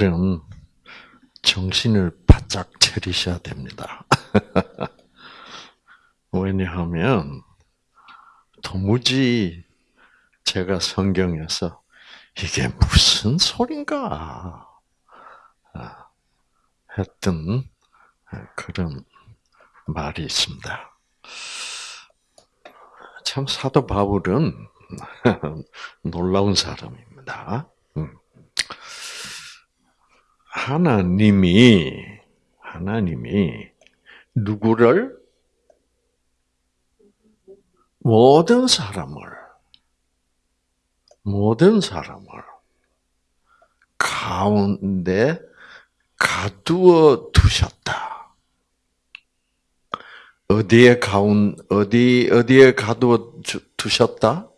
오늘은 정신을 바짝 차리셔야 됩니다. 왜냐하면 도무지 제가 성경에서 이게 무슨 소린가 아, 했던 그런 말이 있습니다. 참 사도 바울은 놀라운 사람입니다. 음. 하나님이 하나님이 누구를 모든 사람을 모든 사람을 가운데 가두어 두셨다. 어디에 가운 어디 어디에 가두어 두셨다?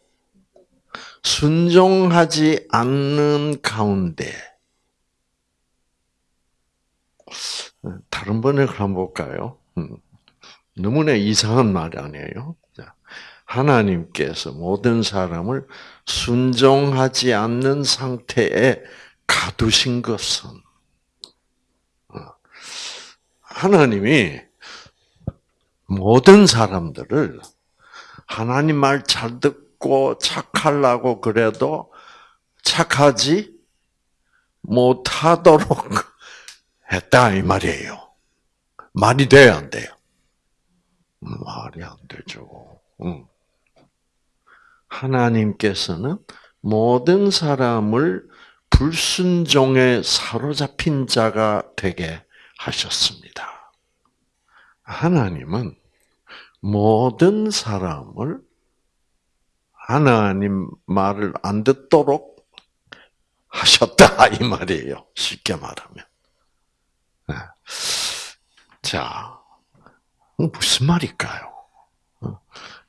순종하지 않는 가운데. 다른 번역을 한번 볼까요? 음. 너무나 이상한 말 아니에요? 하나님께서 모든 사람을 순종하지 않는 상태에 가두신 것은 어, 하나님이 모든 사람들을 하나님 말 잘 듣고 착하려고 그래도 착하지 못하도록 했다 이 말이에요. 말이 돼야 안 돼요? 말이 안 되죠. 응. 하나님께서는 모든 사람을 불순종에 사로잡힌 자가 되게 하셨습니다. 하나님은 모든 사람을 하나님 말을 안 듣도록 하셨다 이 말이에요. 쉽게 말하면. 네. 자, 무슨 말일까요? 어?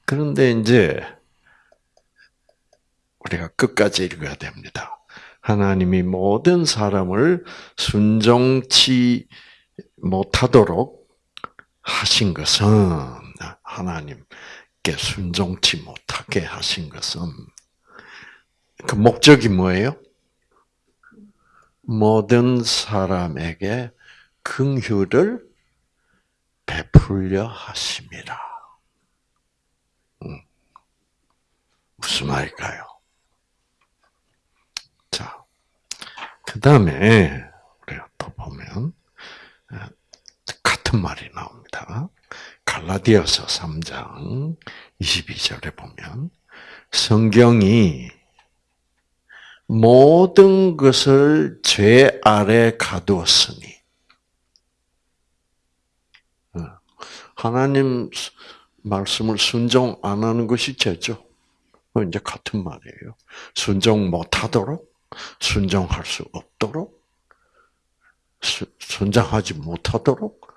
그런데 이제 우리가 끝까지 읽어야 됩니다. 하나님이 모든 사람을 순종치 못하도록 하신 것은 하나님께 순종치 못하게 하신 것은 그 목적이 뭐예요? 모든 사람에게 긍휼을 베풀려 하심이라. 음. 무슨 말일까요? 그 다음에 우리가 또 보면 어, 같은 말이 나옵니다. 갈라디아서 3장 22절에 보면 성경이 모든 것을 죄 아래 가두었으니 어, 하나님 말씀을 순종 안 하는 것이 죄죠. 이제 같은 말이에요. 순종 못하도록 순종할 수 없도록 순장하지 못하도록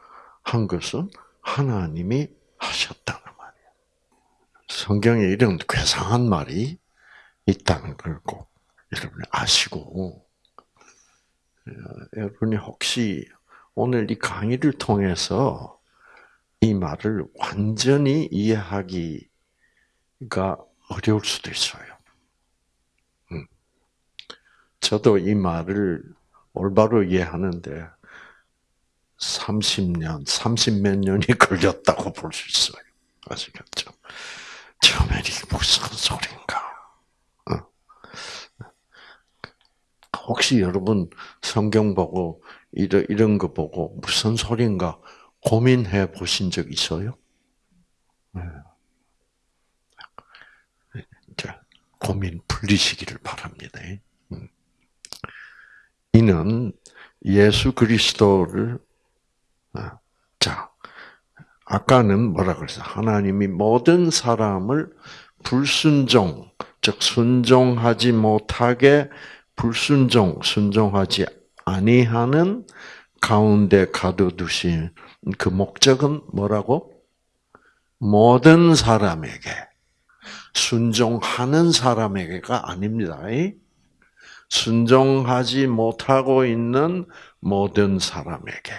한 것은 하나님이 하셨다는 말이에요. 성경에 이런 괴상한 말이 있다는 걸 꼭 여러분이 아시고 어, 여러분이 혹시 오늘 이 강의를 통해서 이 말을 완전히 이해하기가 어려울 수도 있어요. 저도 이 말을 올바로 이해하는데 30년, 30 몇 년이 걸렸다고 볼 수 있어요. 아시겠죠? 처음에 이게 무슨 소린가? 어. 혹시 여러분 성경 보고 이런 거 보고 무슨 소린가 고민해 보신 적 있어요? 네. 자, 고민 풀리시기를 바랍니다. 이는 예수 그리스도를 아, 자 아까는 뭐라 그랬어? 하나님이 모든 사람을 불순종, 즉 순종하지 못하게 불순종, 순종하지 아니하는 가운데 가둬두신 그 목적은 뭐라고? 모든 사람에게 순종하는 사람에게가 아닙니다. 순종하지 못하고 있는 모든 사람에게.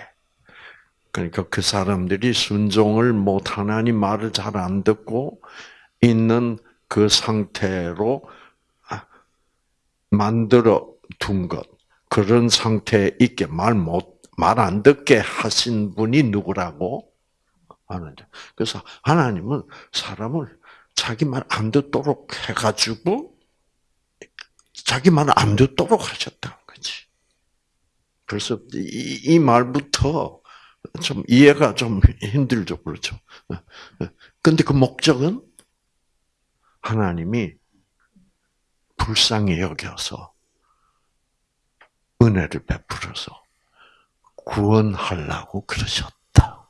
그러니까 그 사람들이 순종을 못 하나님 말을 잘 안 듣고 있는 그 상태로 아, 만들어 둔 것. 그런 상태에 있게 말 못, 말 안 듣게 하신 분이 누구라고? 하는데. 그래서 하나님은 사람을 자기 말 안 듣도록 해가지고, 자기 말 안 듣도록 하셨다는 거지. 그래서 이, 이 말부터 좀 이해가 좀 힘들죠, 그렇죠? 근데 그 목적은 하나님이 불쌍히 여겨서 은혜를 베풀어서 구원하려고 그러셨다.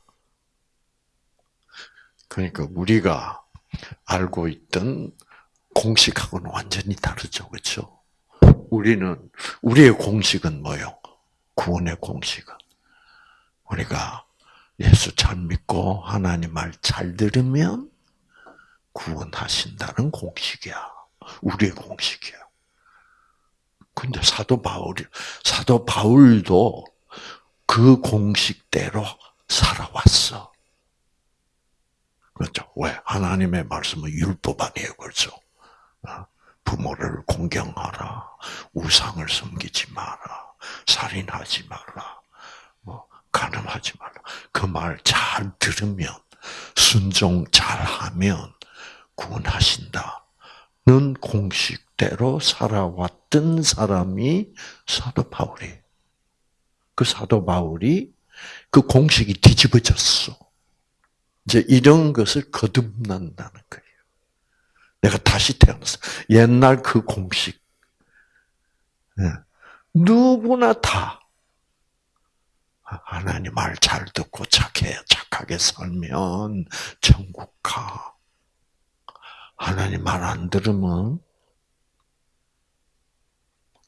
그러니까 우리가 알고 있던 공식하고는 완전히 다르죠. 그렇죠? 우리는 우리의 공식은 뭐요? 구원의 공식은 우리가 예수 잘 믿고 하나님 말 잘 들으면 구원하신다는 공식이야. 우리의 공식이야. 근데 사도 바울이 사도 바울도 그 공식대로 살아왔어. 그렇죠? 왜? 하나님의 말씀은 율법 아니에요, 그렇죠? 어? 부모를 공경하라, 우상을 섬기지 마라, 살인하지 마라, 뭐 가늠하지 마라. 그 말 잘 들으면 순종 잘 하면 구원하신다 는 공식대로 살아왔던 사람이 사도 바울이. 그 사도 바울이 그 공식이 뒤집어졌어. 이제 이런 것을 거듭난다는 거예요. 내가 다시 태어났어. 옛날 그 공식. 예. 누구나 다 하나님 말 잘 듣고 착해, 착하게 살면 천국 가. 하나님 말 안 들으면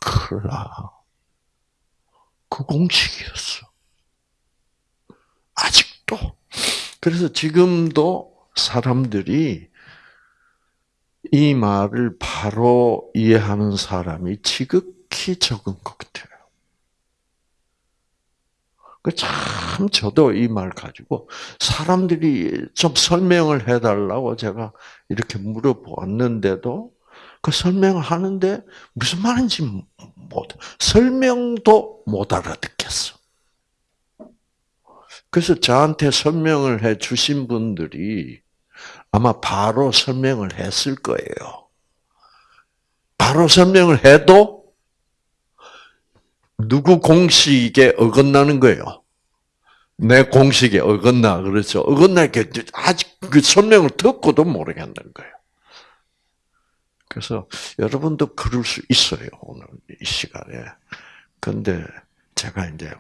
큰일 나. 그 공식이었어. 아직도. 그래서 지금도 사람들이 이 말을 바로 이해하는 사람이 지극히 적은 것 같아요. 그참 저도 이 말 가지고 사람들이 좀 설명을 해달라고 제가 이렇게 물어보았는데도 그 설명을 하는데 무슨 말인지 못 설명도 못 알아듣겠어. 그래서 저한테 설명을 해 주신 분들이 아마 바로 설명을 했을 거예요. 바로 설명을 해도 누구 공식에 어긋나는 거예요. 내 공식에 어긋나 그렇죠. 어긋나게 아직 그 설명을 듣고도 모르겠는 거예요. 그래서 여러분도 그럴 수 있어요 오늘 이 시간에. 근데 제가 이제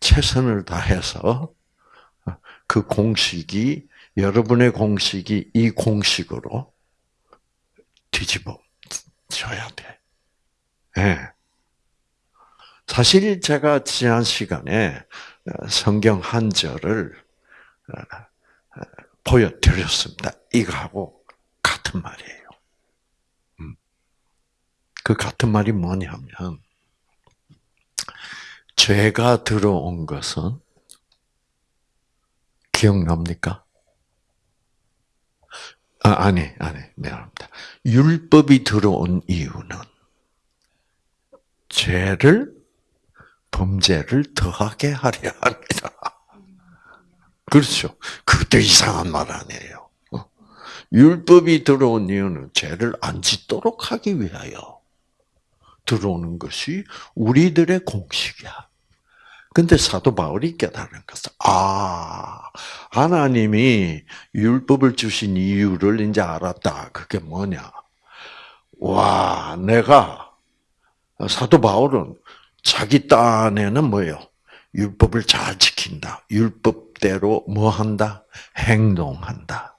최선을 다해서 그 공식이 여러분의 공식이 이 공식으로 뒤집어 져야 돼. 네. 사실 제가 지난 시간에 성경 한 절을 보여드렸습니다. 이거하고 같은 말이에요. 음. 그 같은 말이 뭐냐면 죄가 들어온 것은 기억납니까? 아, 아니, 아니, 미안합니다. 율법이 들어온 이유는 죄를, 범죄를 더하게 하려 합니다. 그렇죠. 그것도 이상한 말 아니에요. 어? 율법이 들어온 이유는 죄를 안 짓도록 하기 위하여 들어오는 것이 우리들의 공식이야. 근데 사도 바울이 깨달은 것은 아 하나님이 율법을 주신 이유를 이제 알았다. 그게 뭐냐? 와 내가 사도 바울은 자기 딴에는 뭐예요? 율법을 잘 지킨다. 율법대로 뭐 한다? 행동한다.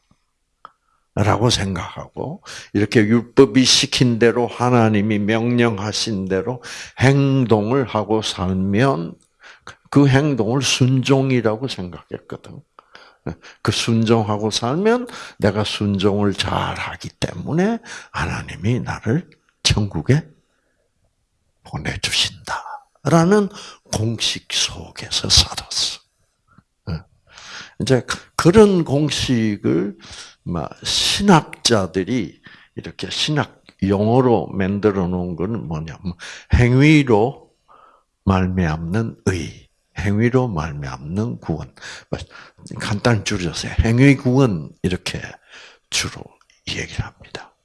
라고 생각하고 이렇게 율법이 시킨 대로 하나님이 명령하신 대로 행동을 하고 살면 그 행동을 순종이라고 생각했거든. 그 순종하고 살면 내가 순종을 잘 하기 때문에 하나님이 나를 천국에 보내주신다. 라는 공식 속에서 살았어. 이제 그런 공식을 신학자들이 이렇게 신학 영어로 만들어 놓은 것은 뭐냐면 행위로 말미암는 의, 행위로 말미암는 구원. 간단히 줄여서 행위 구원 이렇게 주로 얘기를 합니다.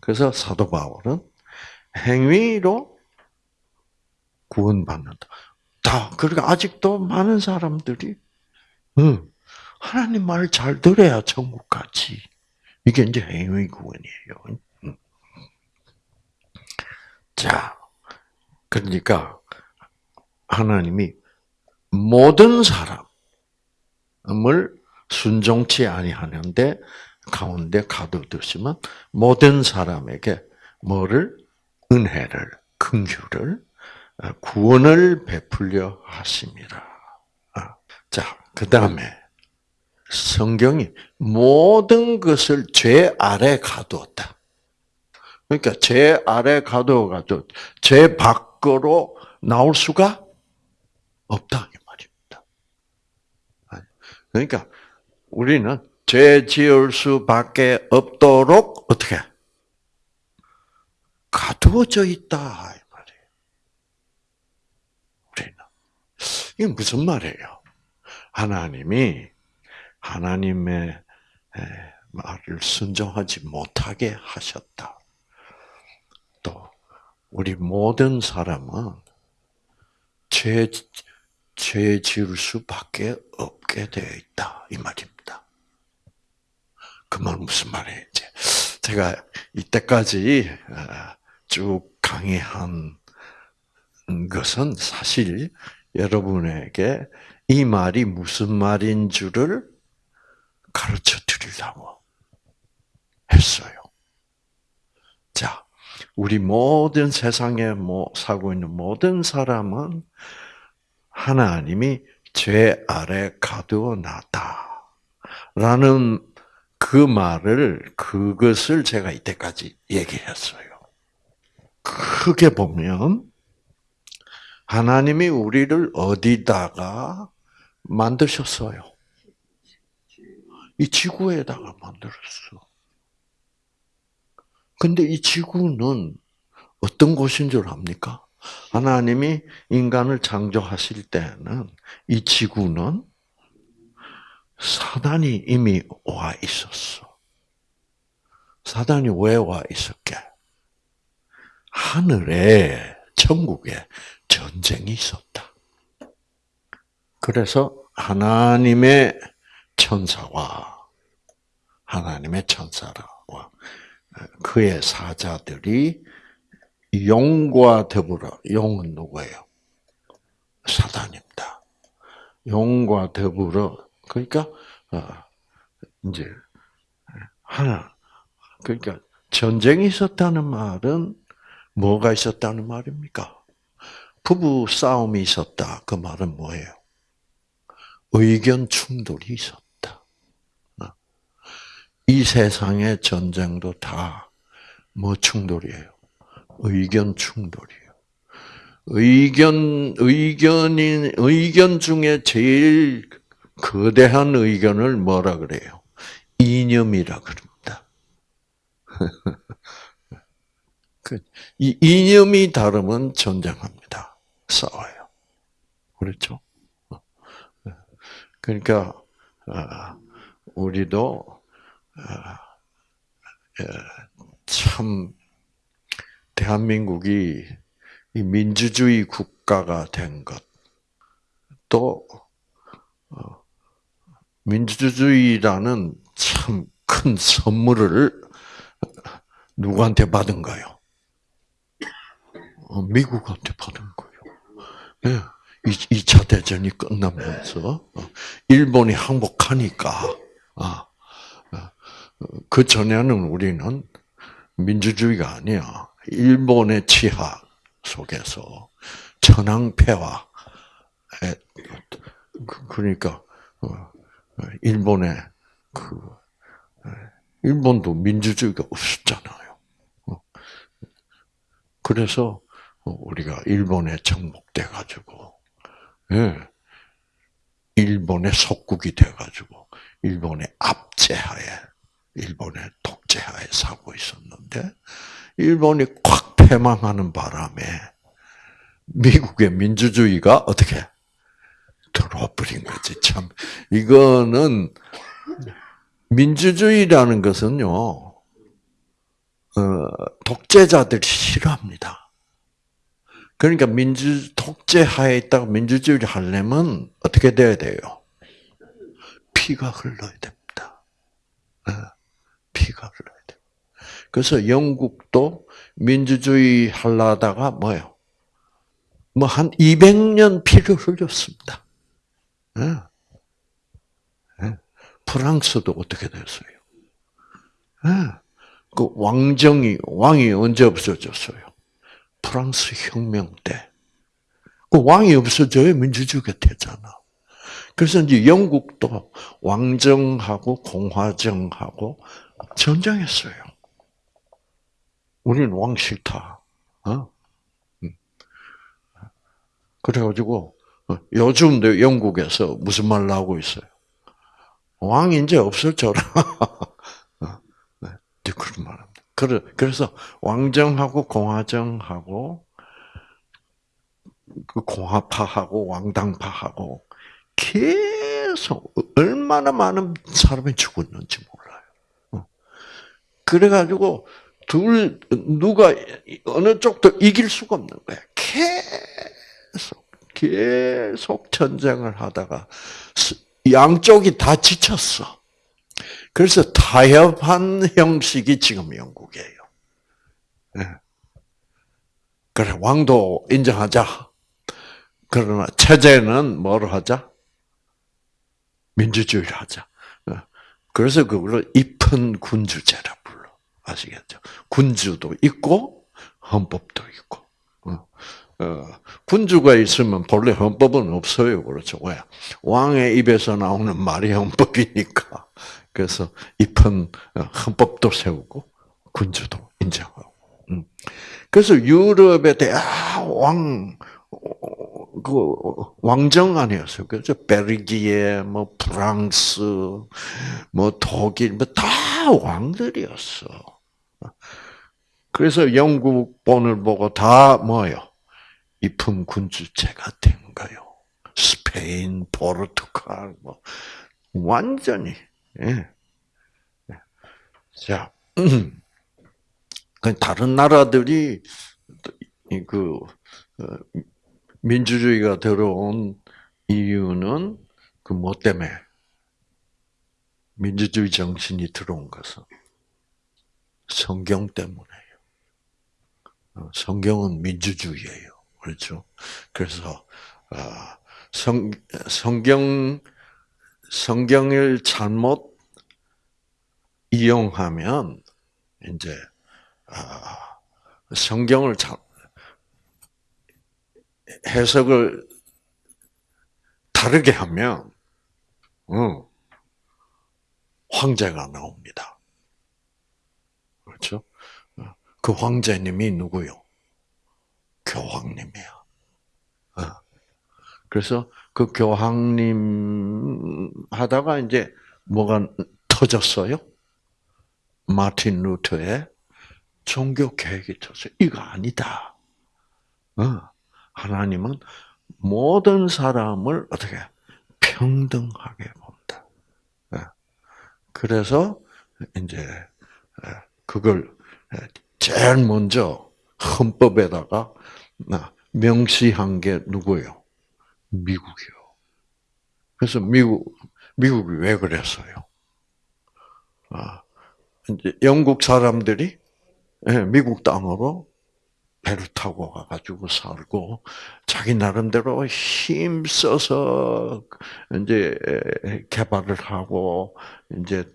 그래서 사도 바울은 행위로 구원받는다. 다 그러니까 아직도 많은 사람들이 응, 하나님 말잘 들어야 천국 가지. 이게 이제 행위 구원이에요. 응. 자, 그러니까 하나님이 모든 사람을 순종치 아니하는데 가운데 가둬두시면 모든 사람에게 뭐를 은혜를 긍휼을 구원을 베풀려 하심이라. 아, 자, 그 다음에 성경이 모든 것을 죄 아래 가두었다. 그러니까 죄 아래 가두어가지고 죄 밖으로 나올 수가 없다 이 말입니다. 그러니까 우리는 죄 지을 수밖에 없도록 어떻게 가두어져 있다 이 말이에요. 우리는 이게 무슨 말이에요? 하나님이 하나님의 말을 순종하지 못하게 하셨다. 또 우리 모든 사람은 죄, 죄 지을 수밖에 없게 되어 있다. 이 말입니다. 그 말 무슨 말이에요? 이제 제가 이때까지 어, 쭉 강의한 것은 사실 여러분에게 이 말이 무슨 말인 줄을 가르쳐 드리려고 했어요. 자, 우리 모든 세상에 뭐 살고 있는 모든 사람은 하나님이 죄 아래 가두어 놨다. 라는 그 말을, 그것을 제가 이때까지 얘기했어요. 크게 보면, 하나님이 우리를 어디다가 만드셨어요? 이 지구에다가 만들었어. 근데 이 지구는 어떤 곳인 줄 압니까? 하나님이 인간을 창조하실 때는 이 지구는 사단이 이미 와 있었어. 사단이 왜 와 있었게? 하늘에, 천국에 전쟁이 있었다. 그래서 하나님의 천사와 하나님의 천사와 그의 사자들이 용과 더불어 용은 누구예요? 사단입니다. 용과 더불어 그러니까 어, 이제 하나 그러니까 전쟁이 있었다는 말은 뭐가 있었다는 말입니까? 부부 싸움이 있었다. 그 말은 뭐예요? 의견 충돌이 있었다. 어. 이 세상의 전쟁도 다 뭐 충돌이에요? 의견 충돌이에요. 의견, 의견인, 의견 중에 제일 거대한 의견을 뭐라 그래요? 이념이라 그럽니다. 그, 이 이념이 다르면 전쟁합니다. 싸워요. 그렇죠? 그러니까 아, 우리도 아, 참 대한민국이 민주주의 국가가 된 것, 또 어, 민주주의라는 참 큰 선물을 누구한테 받은가요? 어, 미국한테 받은 거예요. 네. 2차 대전이 끝나면서 어, 일본이 항복하니까 아, 어, 그 전에는 우리는 민주주의가 아니야. 일본의 치하 속에서 천황폐와 그, 그러니까 일본의 그 일본도 민주주의가 없었잖아요. 그래서 우리가 일본에 정복돼 가지고 예. 일본의 속국이 돼 가지고 일본의 압제하에 일본의 독 독재하에 살고 있었는데 일본이 콱 패망하는 바람에 미국의 민주주의가 어떻게 들어와 버린 거지. 참 이거는 민주주의라는 것은요. 어, 독재자들이 싫어합니다. 그러니까 민주 독재 하에 있다가 민주주의를 하려면 어떻게 돼야 돼요? 피가 흘러야 됩니다. 어, 피가 흘러야 돼. 그래서 영국도 민주주의 하려다가 뭐요? 뭐 한 200년 피를 흘렸습니다. 예. 예. 프랑스도 어떻게 됐어요? 예. 그 왕정이 왕이 언제 없어졌어요? 프랑스 혁명 때. 그 왕이 없어져야 민주주의가 되잖아. 그래서 이제 영국도 왕정하고 공화정하고 전쟁했어요. 우리는 왕 싫다. 어? 음. 그래가지고 어, 요즘도 영국에서 무슨 말 나오고 있어요? 왕 이제 없어져라. 어, 네, 그런 말합니다. 그래서 왕정하고 공화정하고 그 공화파하고 왕당파하고 계속 얼마나 많은 사람이 죽었는지. 어. 그래가지고 둘 누가 어느 쪽도 이길 수가 없는 거야. 계속 계속 전쟁을 하다가 양쪽이 다 지쳤어. 그래서 타협한 형식이 지금 영국이에요. 네. 그래 왕도 인정하자. 그러나 체제는 뭐로 하자? 민주주의를 하자. 예. 그래서 그걸로 입헌 군주제라 불러. 아시겠죠? 군주도 있고 헌법도 있고. 어. 어, 군주가 있으면 본래 헌법은 없어요. 그렇죠. 왜? 왕의 입에서 나오는 말이 헌법이니까. 그래서 입헌 어, 헌법도 세우고 군주도 인정하고. 음. 그래서 유럽에 대왕 그 왕정 아니었어요. 그래서 벨기에, 뭐 프랑스, 뭐 독일, 뭐 다 왕들이었어. 그래서 영국 본을 보고 다 뭐요? 이품 군주체가 된 거요. 스페인, 포르투갈, 뭐 완전히. 예. 자, 그 다른 나라들이 그 어, 민주주의가 들어온 이유는 그 뭐 때문에 민주주의 정신이 들어온 것은 성경 때문에요. 어, 성경은 민주주의예요. 그렇죠? 그래서 어, 성 성경 성경을 잘못 이용하면 이제 아, 성경을 잘 해석을 다르게 하면 어, 황제가 나옵니다. 그렇죠? 어, 그 황제님이 누구요? 교황님이야. 어. 그래서 그 교황님 하다가 이제 뭐가 터졌어요? 마틴 루터의 종교 계획이 터졌어요. 이거 아니다. 하나님은 모든 사람을 어떻게 평등하게 본다. 예. 그래서 이제 예, 그걸 예, 제일 먼저 헌법에다가 명시한 게 누구예요? 미국이요. 그래서 미국 미국이 왜 그랬어요? 아, 이제 영국 사람들이 미국 땅으로 배를 타고 가가지고 살고 자기 나름대로 힘 써서 이제 개발을 하고 이제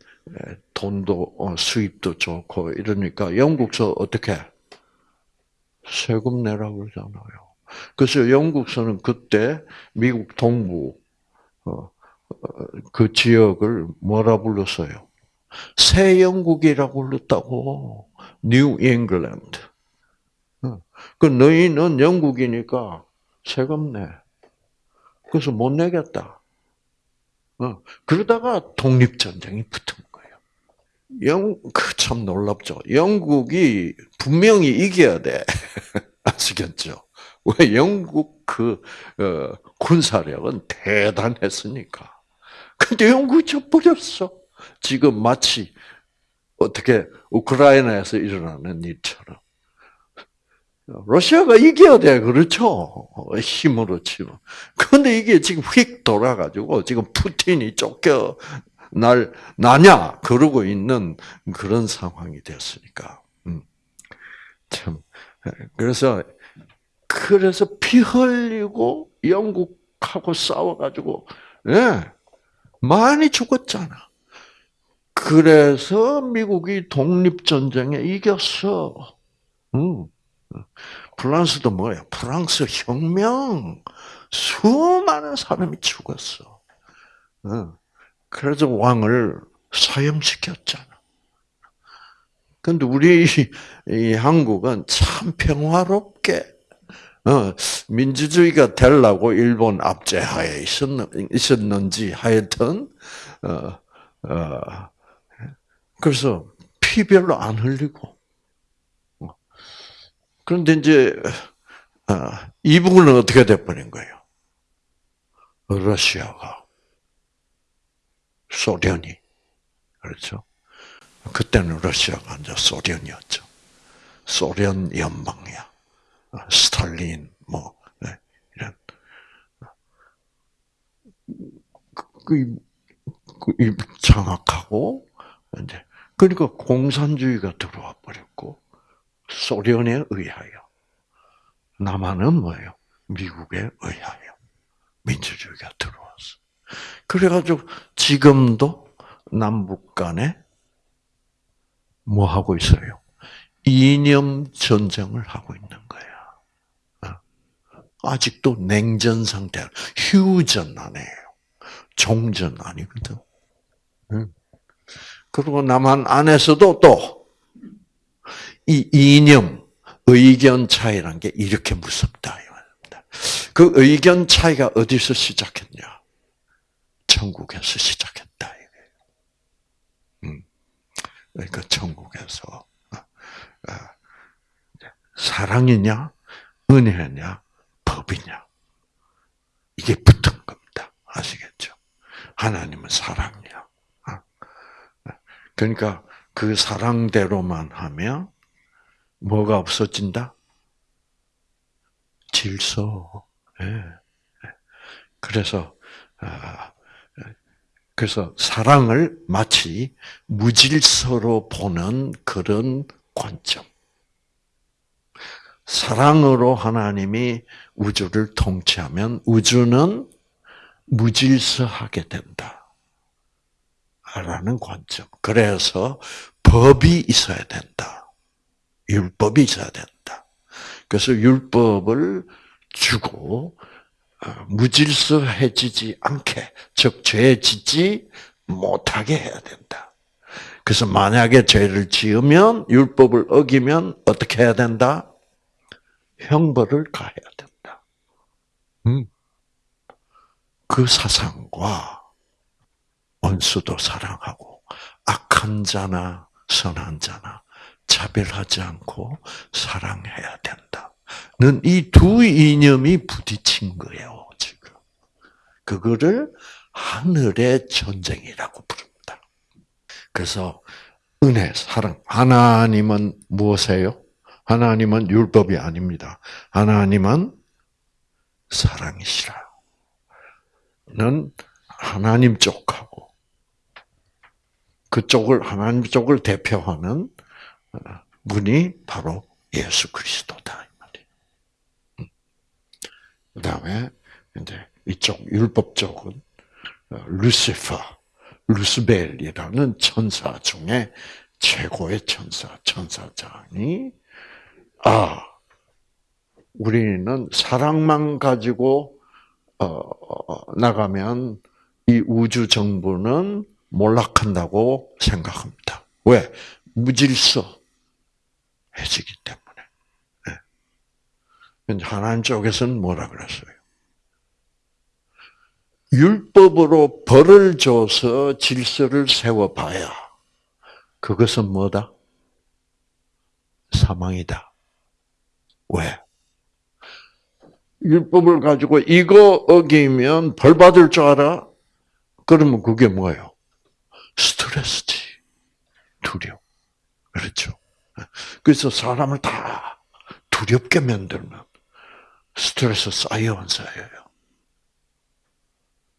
돈도 어, 수입도 좋고 이러니까 영국서 어떻게 세금 내라고 그러잖아요. 그래서 영국서는 그때 미국 동부 어, 어, 그 지역을 뭐라 불렀어요? 새 영국이라고 불렀다고. 뉴 잉글랜드. 그 너희는 영국이니까 세금 내. 그래서 못 내겠다. 어. 그러다가 독립전쟁이 붙은. 영, 그참 놀랍죠. 영국이 분명히 이겨야 돼. 아시겠죠? 왜 영국 그, 어, 군사력은 대단했으니까. 근데 영국이 져버렸어. 지금 마치 어떻게 우크라이나에서 일어나는 일처럼. 러시아가 이겨야 돼, 그렇죠? 힘으로 치면. 근데 이게 지금 휙 돌아가지고, 지금 푸틴이 쫓겨 날, 나냐? 그러고 있는 그런 상황이 됐으니까. 음. 참. 그래서, 그래서 피 흘리고 영국하고 싸워가지고, 예, 많이 죽었잖아. 그래서 미국이 독립 전쟁에 이겼어. 음. 프랑스도 뭐야? 프랑스 혁명. 수많은 사람이 죽었어. 그래서 왕을 사형시켰잖아. 근데 우리 이 한국은 참 평화롭게 어, 민주주의가 되려고 일본 압제하에 있었는 지 하여튼 어, 어, 그래서 피 별로 안 흘리고 그런데 이제 이북은 어떻게 돼버린 거예요? 러시아가 소련이 그렇죠. 그때는 러시아가 이제 소련이었죠. 소련 연방이야. 스탈린 뭐 네, 이런 그, 그, 장악하고 이제 그러니까 공산주의가 들어와 버렸고 소련에 의하여 남한은 뭐예요? 미국에 의하여 민주주의가 들어왔어. 그래가지고 지금도 남북 간에 뭐 하고 있어요? 이념 전쟁을 하고 있는 거야. 어? 아직도 냉전 상태, 휴전 안 해요. 종전 아니거든. 그리고 남한 안에서도 또 이 이념, 의견 차이란 게 이렇게 무섭다. 그 의견 차이가 어디서 시작했냐? 천국에서 시작했다. 음. 그러니까 천국에서 어, 어, 사랑이냐, 은혜냐, 법이냐 이게 붙은 겁니다. 아시겠죠? 하나님은 사랑이야. 어. 그러니까 그 사랑대로만 하면 뭐가 없어진다? 질서. 예. 그래서 아, 그래서 사랑을 마치 무질서로 보는 그런 관점. 사랑으로 하나님이 우주를 통치하면 우주는 무질서하게 된다. 라는 관점. 그래서 법이 있어야 된다. 율법이 있어야 된다. 그래서 율법을 주고 어, 무질서해지지 않게, 즉, 죄 짓지 못하게 해야 된다. 그래서 만약에 죄를 지으면, 율법을 어기면 어떻게 해야 된다? 형벌을 가해야 된다. 음. 그 사상과 원수도 사랑하고, 악한 자나 선한 자나 차별하지 않고 사랑해야 된다. 이두 이념이 부딪힌 거예요. 그거를 하늘의 전쟁이라고 부릅니다. 그래서 은혜, 사랑. 하나님은 무엇이에요? 하나님은 율법이 아닙니다. 하나님은 사랑이시라. 는 하나님 쪽하고 그쪽을 하나님 쪽을 대표하는 분이 바로 예수 그리스도다. 그 다음에 이제 이쪽 율법 쪽은 어, 루시퍼, 루스벨이라는 천사 중에 최고의 천사, 천사장이 아 우리는 사랑만 가지고 어, 나가면 이 우주 정부는 몰락한다고 생각합니다. 왜? 무질서 해지기 때문에. 하나님 쪽에서는 뭐라 그랬어요? 율법으로 벌을 줘서 질서를 세워봐야 그것은 뭐다? 사망이다. 왜? 율법을 가지고 이거 어기면 벌 받을 줄 알아? 그러면 그게 뭐예요? 스트레스지. 두려움. 그렇죠. 그래서 사람을 다 두렵게 만들면 스트레스 쌓여 안 쌓여요?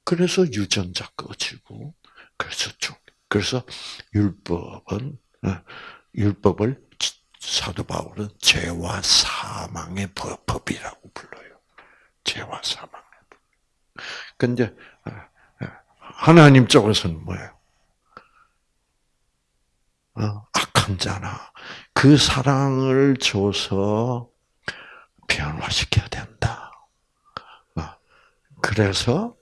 그래서 유전자 꺼지고, 그래서 좀, 그래서 율법은, 어, 율법을 사도 바울은 죄와 사망의 법이라고 불러요. 죄와 사망의 법. 근데, 어, 어, 하나님 쪽에서는 뭐예요? 악한 자나 그 사랑을 줘서 변화시켜야 된다. 그래서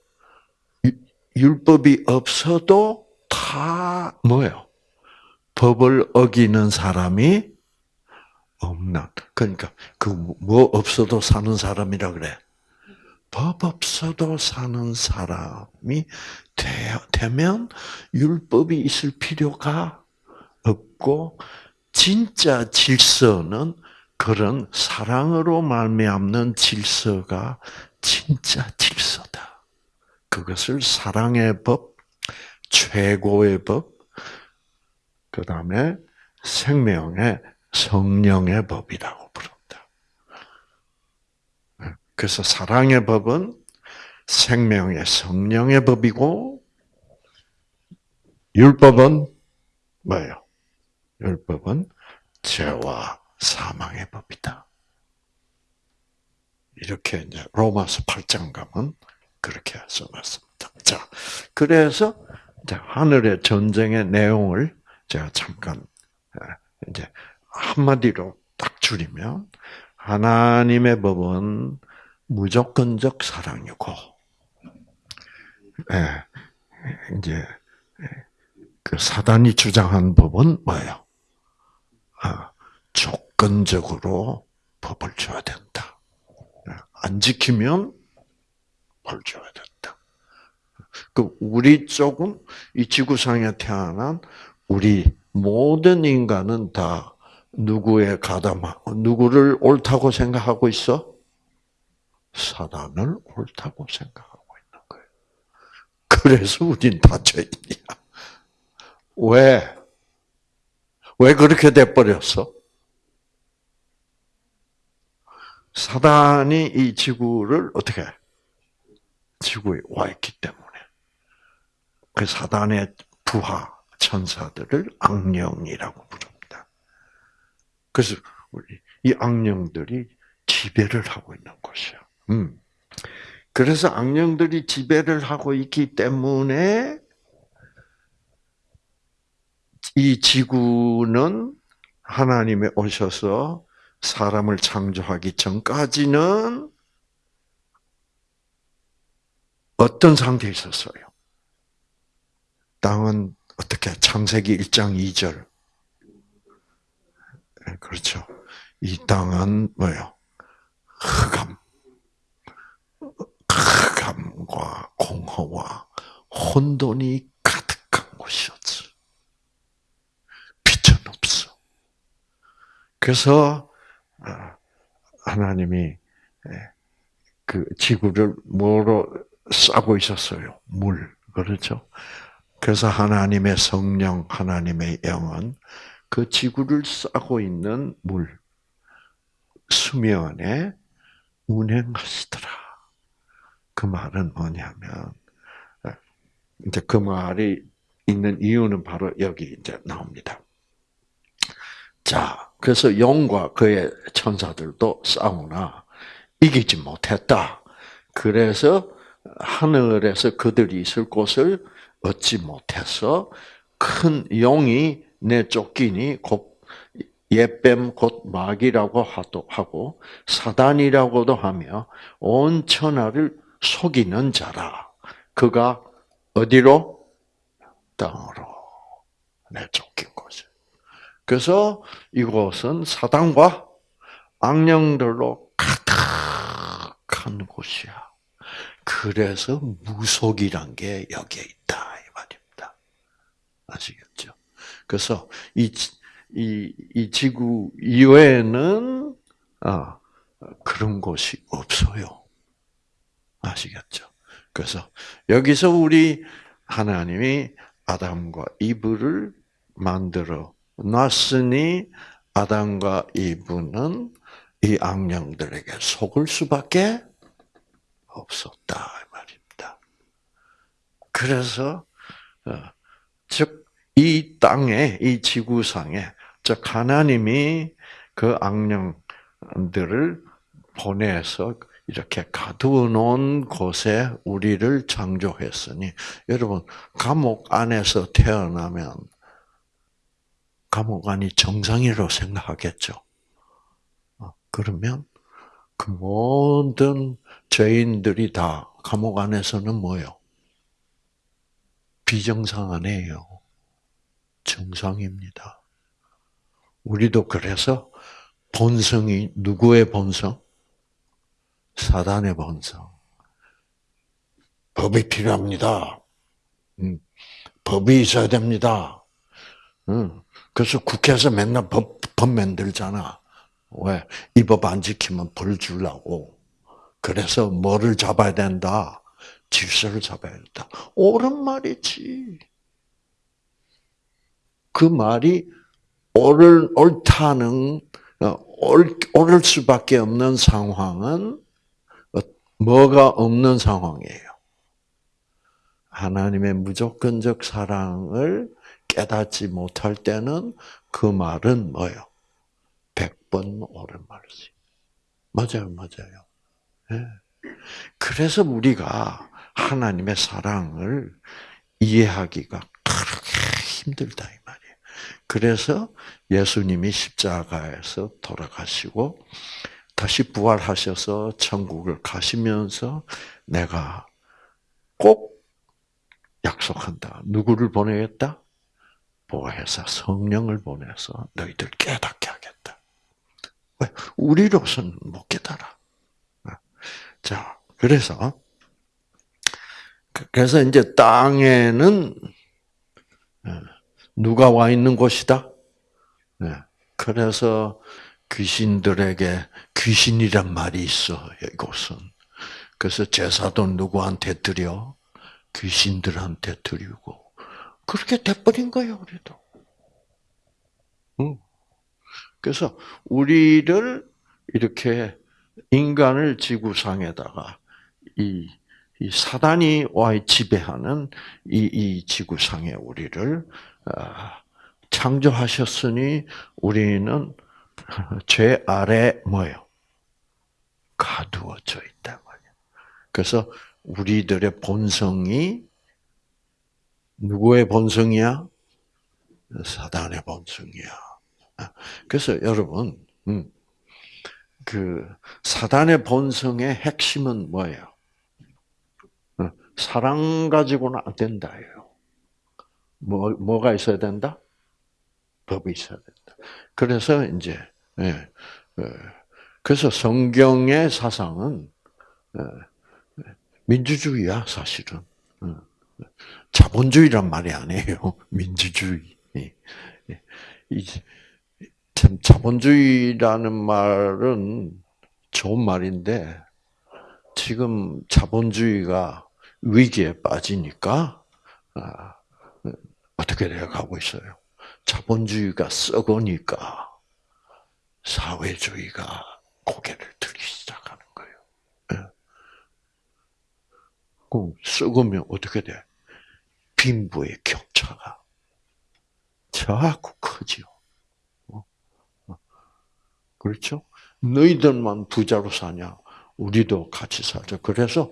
율법이 없어도 다 뭐예요? 법을 어기는 사람이 없는. 그러니까 그 뭐 없어도 사는 사람이라 그래. 법 없어도 사는 사람이 되 면 율법이 있을 필요가 없고 진짜 질서는 그런 사랑으로 말미암는 질서가 진짜 질서다. 그것을 사랑의 법, 최고의 법, 그 다음에 생명의 성령의 법이라고 부른다. 그래서 사랑의 법은 생명의 성령의 법이고, 율법은 뭐예요? 율법은 죄와 사망의 법이다. 이렇게 이제 로마서 8장 가면 그렇게 써놨습니다. 자, 그래서 하늘의 전쟁의 내용을 제가 잠깐 이제 한마디로 딱 줄이면 하나님의 법은 무조건적 사랑이고, 예, 이제 그 사단이 주장한 법은 뭐예요? 아, 조건적으로 법을 줘야 된다. 안 지키면 벌 줘야 된다. 그 우리 쪽은 이 지구상에 태어난 우리 모든 인간은 다 누구의 가담하 누구를 옳다고 생각하고 있어? 사단을 옳다고 생각하고 있는 거예요. 그래서 우린 다 죄인이야. 왜? 왜 그렇게 돼 버렸어? 사단이 이 지구를 어떻게 해? 지구에 와 있기 때문에 그 사단의 부하 천사들을 악령이라고 부릅니다. 그래서 이 악령들이 지배를 하고 있는 것이야. 음. 그래서 악령들이 지배를 하고 있기 때문에 이 지구는 하나님이 오셔서 사람을 창조하기 전까지는 어떤 상태에 있었어요? 땅은 어떻게 창세기 1장 2절 그렇죠. 이 땅은 뭐요? 흑암, 흑암과 공허와 혼돈이 가득한 곳이었어. 빛은 없어. 그래서 아, 하나님이 그 지구를 뭐로 싸고 있었어요. 물. 그렇죠? 그래서 하나님의 성령, 하나님의 영은 그 지구를 싸고 있는 물, 수면에 운행하시더라. 그 말은 뭐냐면, 이제 그 말이 있는 이유는 바로 여기 이제 나옵니다. 자, 그래서 용과 그의 천사들도 싸우나 이기지 못했다. 그래서 하늘에서 그들이 있을 곳을 얻지 못해서 큰 용이 내 쫓기니 곧 옛뱀 곧 마귀라고 하고 사단이라고도 하며 온 천하를 속이는 자라. 그가 어디로? 땅으로 내쫓긴 거죠. 그래서 이곳은 사단과 악령들로 가득한 곳이야. 그래서 무속이란 게 여기에 있다 이 말입니다. 아시겠죠? 그래서 이, 이, 이 지구 이외에는, 아, 그런 곳이 없어요. 아시겠죠? 그래서 여기서 우리 하나님이 아담과 이브를 만들어 놨으니 아담과 이브는 이 악령들에게 속을 수밖에 없었다 말입니다. 그래서 어, 즉이 땅에 이 지구상에 즉 하나님이 그 악령들을 보내서 이렇게 가두어 놓은 곳에 우리를 창조했으니 여러분 감옥 안에서 태어나면 감옥 안이 정상이라고 생각하겠죠. 어, 그러면 그 모든 죄인들이 다 감옥 안에서는 뭐요? 비정상 아니에요. 정상입니다. 우리도 그래서 본성이 누구의 본성? 사단의 본성. 법이 필요합니다. 음, 법이 있어야 됩니다. 음, 그래서 국회에서 맨날 법, 법 만들잖아. 왜? 이 법 안 지키면 벌 주려고. 그래서 뭐를 잡아야 된다? 질서를 잡아야 된다. 옳은 말이지. 그 말이 옳을, 옳다는, 어, 옳, 옳을 수밖에 없는 상황은 뭐가 없는 상황이에요. 하나님의 무조건적 사랑을 깨닫지 못할 때는 그 말은 뭐예요? 백번 옳은 말이지. 맞아요, 맞아요. 네. 그래서 우리가 하나님의 사랑을 이해하기가 그렇게 힘들다 이 말이에요. 그래서 예수님이 십자가에서 돌아가시고 다시 부활하셔서 천국을 가시면서 내가 꼭 약속한다. 누구를 보내겠다? 보혜사 성령을 보내서 너희들. 왜? 우리로서는 못 깨달아. 자, 그래서 그래서 이제 땅에는 어, 누가 와 있는 곳이다? 네. 그래서 귀신들에게 귀신이란 말이 있어, 이곳은. 그래서 제사도 누구한테 드려? 귀신들한테 드리고. 그렇게 돼버린 거예요, 우리도. 그래서 우리를 이렇게 인간을 지구상에다가 이, 이 사단이 와 지배하는 이, 이 지구상에 우리를 아, 창조하셨으니 우리는 죄 아래 뭐요? 가두어져 있다 말이야. 그래서 우리들의 본성이 누구의 본성이야? 사단의 본성이야. 그래서 여러분, 음, 그 사단의 본성의 핵심은 뭐예요? 어, 사랑 가지고는 안 된다예요. 뭐 뭐가 있어야 된다? 법이 있어야 된다. 그래서 이제 예, 예, 그래서 성경의 사상은 예, 민주주의야 사실은 어, 자본주의란 말이 아니에요 민주주의. 참 자본주의라는 말은 좋은 말인데 지금 자본주의가 위기에 빠지니까 아, 어떻게 되어가고 있어요? 자본주의가 썩으니까 사회주의가 고개를 들기 시작하는 거예요. 예. 그럼 썩으면 어떻게 돼? 빈부의 격차가 자꾸 커지요. 그렇죠? 너희들만 부자로 사냐? 우리도 같이 살자. 그래서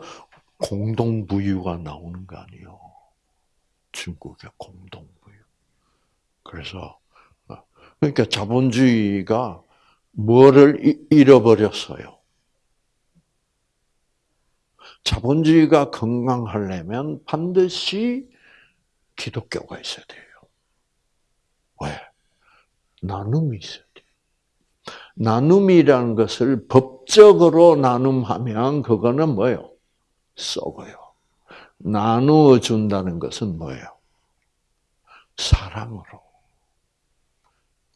공동부유가 나오는 거 아니에요. 중국의 공동부유. 그래서 어, 그러니까 자본주의가 뭐를 잃어버렸어요? 자본주의가 건강하려면 반드시 기독교가 있어야 돼요. 왜? 나눔이 있어야 돼. 나눔이라는 것을 법적으로 나눔하면 그거는 뭐예요? 썩어요. 나누어 준다는 것은 뭐예요? 사랑으로.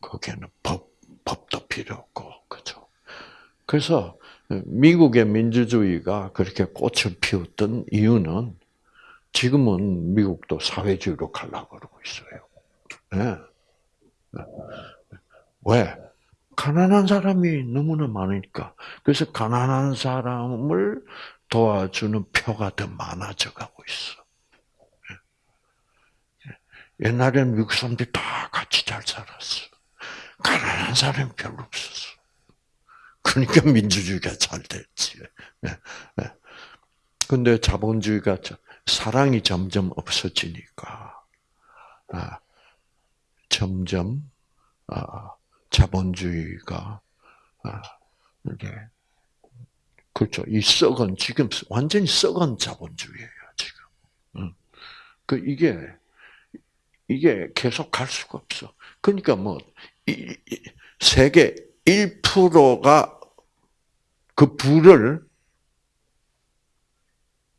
거기에는 법, 법도 필요 없고, 그죠. 그래서 미국의 민주주의가 그렇게 꽃을 피웠던 이유는 지금은 미국도 사회주의로 가려고 그러고 있어요. 네. 왜? 가난한 사람이 너무나 많으니까. 그래서 가난한 사람을 도와주는 표가 더 많아져 가고 있어. 옛날에는 미국 사람들이 다 같이 잘 살았어. 가난한 사람이 별로 없었어. 그러니까 민주주의가 잘 됐지. 예, 예. 근데 자본주의가 사랑이 점점 없어지니까 아, 점점 아, 자본주의가 아, 이게 그렇죠. 이 썩은 지금 완전히 썩은 자본주의예요 지금. 음. 그 이게 이게 계속 갈 수가 없어. 그러니까 뭐 세계 1%가 그 부를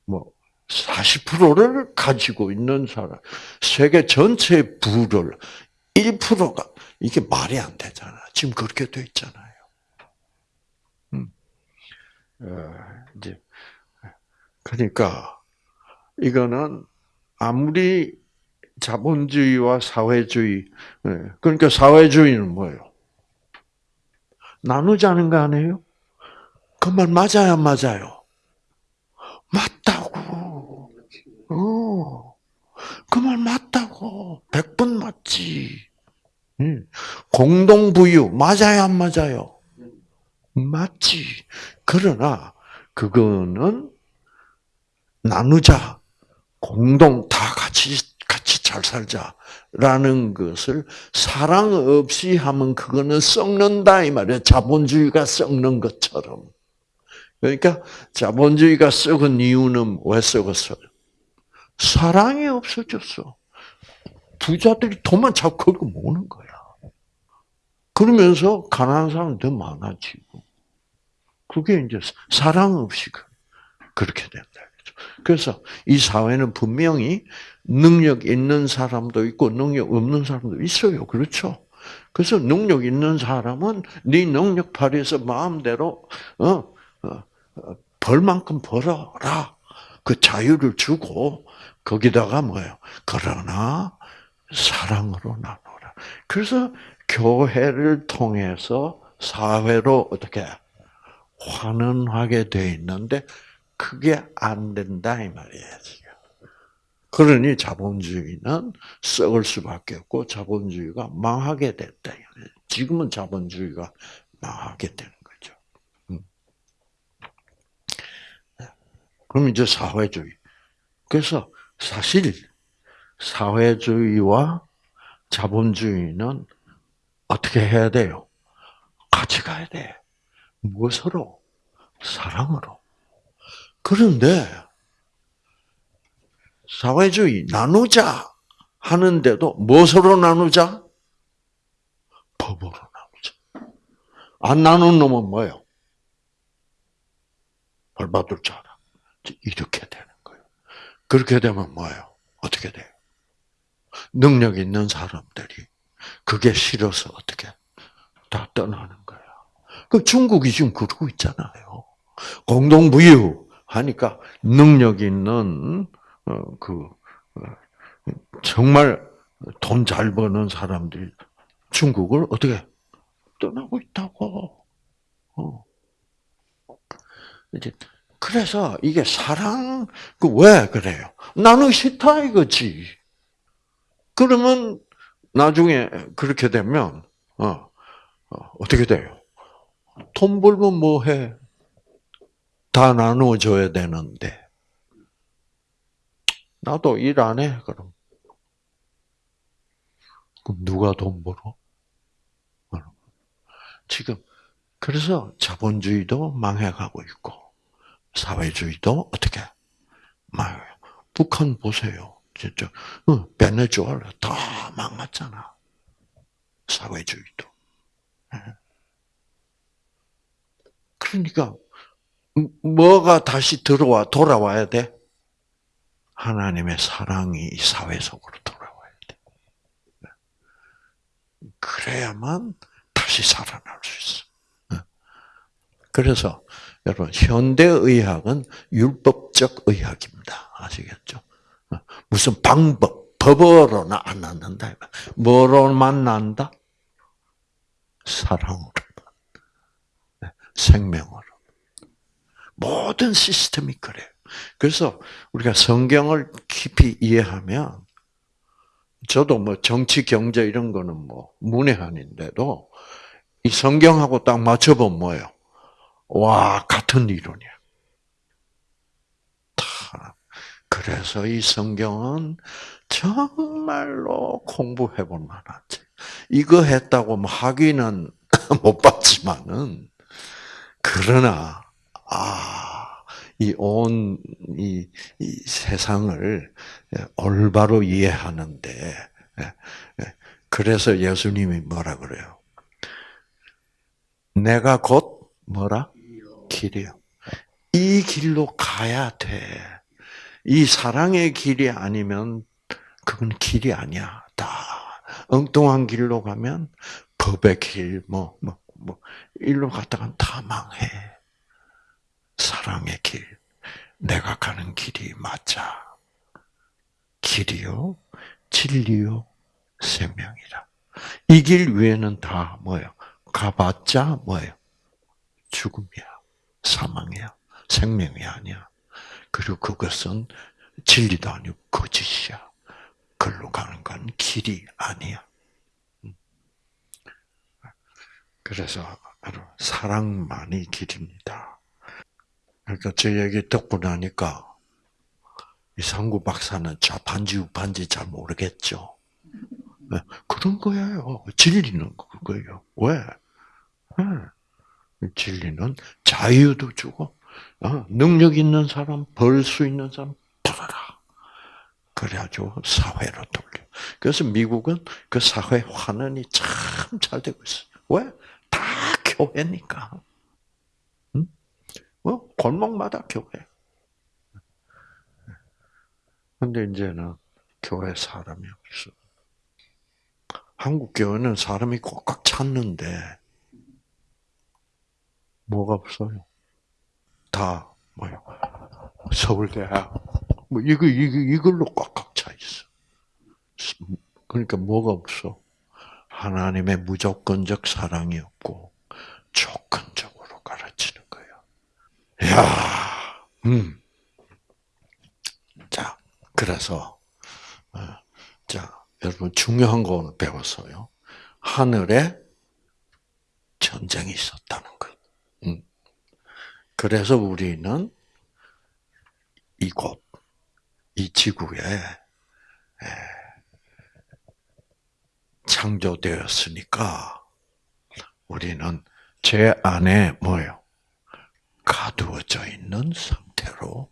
뭐 40%를 가지고 있는 사람, 세계 전체 부를 1%가 이게 말이 안 되잖아. 지금 그렇게 돼 있잖아요. 음. 어, 이제 그러니까 이거는 아무리 자본주의와 사회주의 예, 그러니까 사회주의는 뭐예요? 나누자는 거 아니에요? 그 말 맞아요, 맞아요? 맞다고. 어. 그 말 맞다고. 백번 맞지. 공동부유, 맞아요, 안 맞아요? 맞지. 그러나, 그거는 나누자. 공동, 다 같이, 같이 잘 살자라는 것을 사랑 없이 하면 그거는 썩는다, 이 말이에요. 자본주의가 썩는 것처럼. 그러니까 자본주의가 썩은 이유는 왜 썩었어요? 사랑이 없어졌어. 부자들이 돈만 자꾸 걸고 모으는 거야. 그러면서 가난한 사람 더 많아지고. 그게 이제 사랑 없이 그, 그렇게 된다. 그래서 이 사회는 분명히 능력 있는 사람도 있고 능력 없는 사람도 있어요. 그렇죠? 그래서 능력 있는 사람은 네 능력 발휘해서 마음대로 어, 어, 벌만큼 벌어라. 그 자유를 주고 거기다가 뭐예요? 그러나 사랑으로 나누라. 그래서 교회를 통해서 사회로 어떻게 환원하게 돼 있는데 그게 안 된다 이 말이에요. 그러니 자본주의는 썩을 수밖에 없고 자본주의가 망하게 됐다. 지금은 자본주의가 망하게 되는 그럼 이제 사회주의. 그래서 사실 사회주의와 자본주의는 어떻게 해야 돼요? 같이 가야 돼. 무엇으로? 사랑으로. 그런데 사회주의 나누자 하는데도 무엇으로 나누자? 법으로 나누자. 안 나눈 놈은 뭐예요? 벌 받을 줄 알아. 이렇게 되는 거예요. 그렇게 되면 뭐예요? 어떻게 돼요? 능력 있는 사람들이 그게 싫어서 어떻게 다 떠나는 거야. 그 중국이 지금 그러고 있잖아요. 공동부유 하니까 능력 있는 어, 그 어, 정말 돈 잘 버는 사람들이 중국을 어떻게 떠나고 있다고. 어. 이제 그래서 이게 사랑, 그 왜 그래요? 나는 싫다 이거지. 그러면 나중에 그렇게 되면, 어, 어, 떻게 돼요? 돈 벌면 뭐 해? 다 나눠줘야 되는데. 나도 일 안 해, 그럼. 그럼 누가 돈 벌어? 지금, 그래서 자본주의도 망해가고 있고, 사회주의도 어떻게 망해요. 북한 보세요. 진짜 베네수엘라 다 망했잖아. 사회주의도. 예. 그러니까 뭐가 다시 들어와 돌아와야 돼? 하나님의 사랑이 사회 속으로 돌아와야 돼. 그래야만 다시 살아날 수 있어. 그래서 여러분 현대 의학은 율법적 의학입니다. 아시겠죠? 무슨 방법, 법으로는 안 낫는다. 뭐로만 난다? 사랑으로. 생명으로. 모든 시스템이 그래요. 그래서 우리가 성경을 깊이 이해하면 저도 뭐 정치, 경제 이런 거는 뭐 문외한인데도 이 성경하고 딱 맞춰보면 뭐예요? 와, 같은 이론이야. 그래서 이 성경은 정말로 공부해 볼 만하지. 이거 했다고 뭐 학위는 못 받지만은, 그러나, 아, 이 온, 이, 이 세상을 올바로 이해하는데, 예, 예. 그래서 예수님이 뭐라 그래요? 내가 곧 뭐라? 길이요. 이 길로 가야 돼. 이 사랑의 길이 아니면 그건 길이 아니야. 다 엉뚱한 길로 가면 법의 길, 뭐, 뭐, 뭐, 일로 갔다가 다 망해. 사랑의 길. 내가 가는 길이 맞아. 길이요, 진리요, 생명이라. 이 길 위에는 다 뭐예요? 가봤자 뭐예요? 죽음이야. 사망이야. 생명이 아니야. 그리고 그것은 진리도 아니고 거짓이야. 글로 가는 건 길이 아니야. 음. 그래서 바로 사랑만이 길입니다. 그러니까 제 얘기 듣고 나니까 이 상구 박사는 좌판지 우판지 잘 모르겠죠. 네, 그런 거예요. 진리는 그거예요. 왜? 네. 진리는 자유도 주고 어, 능력 있는 사람, 벌 수 있는 사람 벌어라. 그래가지고 사회로 돌려. 그래서 미국은 그 사회 환원이 참 잘 되고 있어요. 왜? 다 교회니까. 응? 뭐 골목마다 교회. 근데 이제는 교회 사람이 없어. 한국 교회는 사람이 꽉꽉 찼는데 뭐가 없어요? 다 뭐요? 서울대학 뭐 이거 이거 이걸로 꽉꽉 차 있어. 그러니까 뭐가 없어? 하나님의 무조건적 사랑이 없고 조건적으로 가르치는 거예요. 야, 음. 자, 그래서 어, 자 여러분 중요한 거 배웠어요. 하늘에 전쟁이 있었다는 거. 음. 그래서 우리는 이곳, 이 지구에 창조되었으니까 우리는 제 안에 뭐요? 가두어져 있는 상태로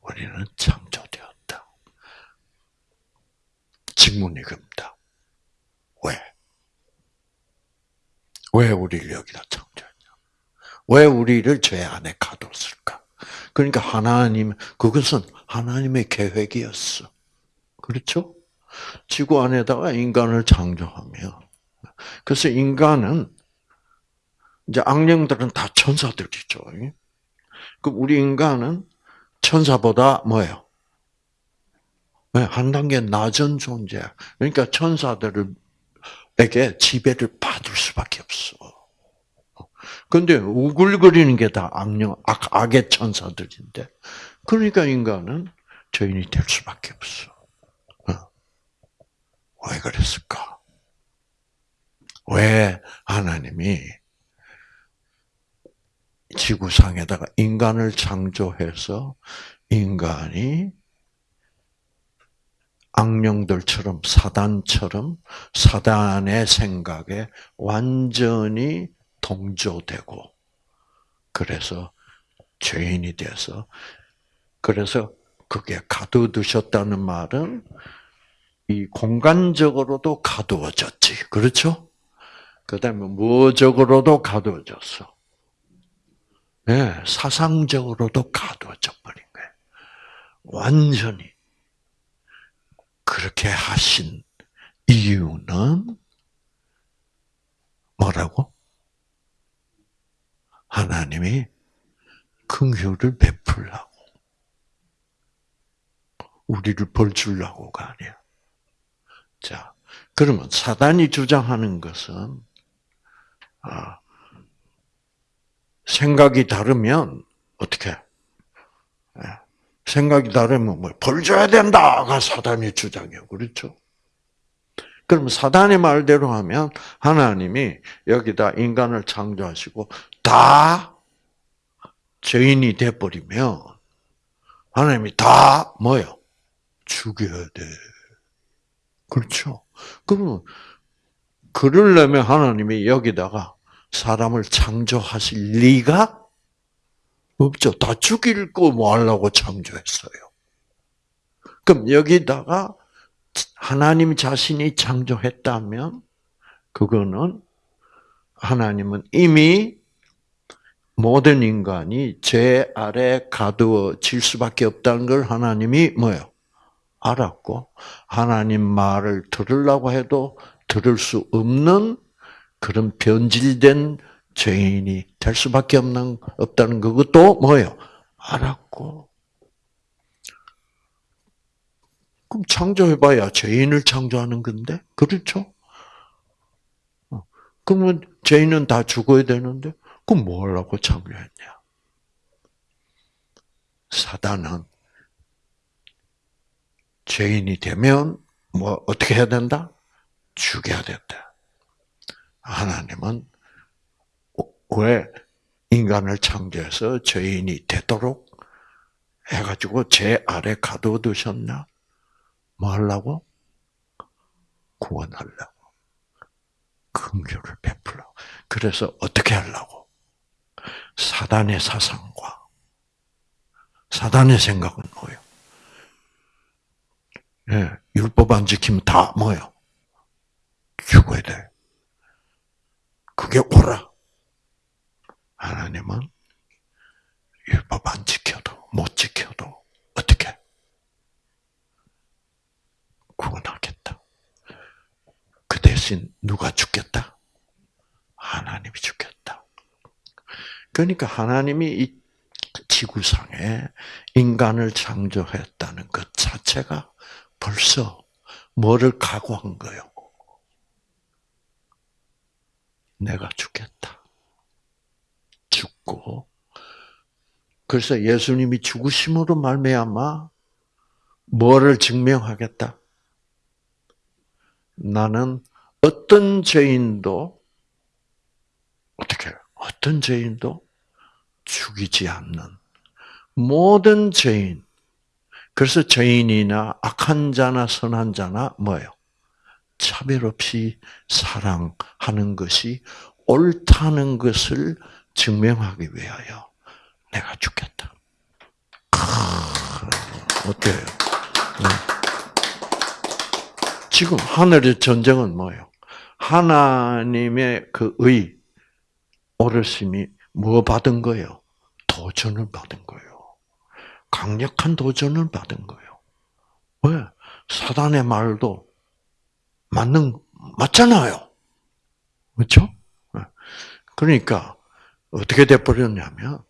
우리는 창조되었다. 질문이 겁니다. 왜? 왜 우리를 여기다 창조? 왜 우리를 죄 안에 가뒀을까? 그러니까 하나님, 그것은 하나님의 계획이었어. 그렇죠? 지구 안에다가 인간을 창조하며, 그래서 인간은, 이제 악령들은 다 천사들이죠. 그 우리 인간은 천사보다 뭐예요? 한 단계 낮은 존재. 그러니까 천사들에게 지배를 받을 수밖에 없어. 근데 우글거리는 게 다 악령, 악, 악의 천사들인데. 그러니까 인간은 죄인이 될 수밖에 없어. 어. 왜 그랬을까? 왜 하나님이 지구상에다가 인간을 창조해서 인간이 악령들처럼 사단처럼 사단의 생각에 완전히 동조되고 그래서 죄인이 돼서 그래서 그게 가두두셨다는 말은 이 공간적으로도 가두어졌지. 그렇죠? 그 다음에 무적으로도 가두어졌어. 네, 사상적으로도 가두어져 버린 거예요. 완전히 그렇게 하신 이유는 뭐라고? 하나님이 긍휼을 베풀라고. 우리를 벌 주려고가 아니야. 자, 그러면 사단이 주장하는 것은 아, 생각이 다르면 어떻게? 예, 생각이 다르면 뭐 벌 줘야 된다가 사단의 주장이에요. 그렇죠? 그럼 사단의 말대로 하면 하나님이 여기다 인간을 창조하시고 다 죄인이 돼버리면 하나님이 다 뭐요? 죽여야 돼. 그렇죠? 그러면 그러려면 하나님이 여기다가 사람을 창조하실 리가 없죠. 다 죽일 거 뭐 하려고 창조했어요. 그럼 여기다가 하나님 자신이 창조했다면 그거는 하나님은 이미 모든 인간이 죄 아래 가두어질 수밖에 없다는 걸 하나님이 뭐요? 알았고 하나님 말을 들으려고 해도 들을 수 없는 그런 변질된 죄인이 될 수밖에 없는 없다는 그것도 뭐예요? 알았고 그럼 창조해봐야 죄인을 창조하는 건데 그렇죠? 어. 그러면 죄인은 다 죽어야 되는데 그럼 뭐 하려고 창조했냐? 사단은 죄인이 되면 뭐 어떻게 해야 된다? 죽여야 된다. 하나님은 왜 인간을 창조해서 죄인이 되도록 해가지고 죄 아래 가둬두셨나? 뭐 하려고? 구원하려고. 긍휼을 베풀라고. 그래서 어떻게 하려고? 사단의 사상과 사단의 생각은 뭐예요? 예, 율법 안 지키면 다 뭐예요? 죽어야 돼. 그게 옳아. 하나님은 율법 안 지켜도 못 지켜도 어떻게 구원하겠다. 그 대신 누가 죽겠다? 하나님이 죽겠다. 그러니까 하나님이 이 지구상에 인간을 창조했다는 것 자체가 벌써 뭐를 각오한 거예요? 내가 죽겠다. 죽고 그래서 예수님이 죽으심으로 말미암아 뭐를 증명하겠다? 나는 어떤 죄인도 어떻게 어떤 죄인도 죽이지 않는 모든 죄인 그래서 죄인이나 악한 자나 선한 자나 뭐예요? 차별 없이 사랑하는 것이 옳다는 것을 증명하기 위하여 내가 죽겠다. 어때요? 네. 지금 하늘의 전쟁은 뭐예요? 하나님의 그 의, 오르심이 뭐 받은 거예요? 도전을 받은 거예요. 강력한 도전을 받은 거예요. 왜? 사단의 말도 맞는, 맞잖아요. 그렇죠? 그러니까 어떻게 돼버렸냐면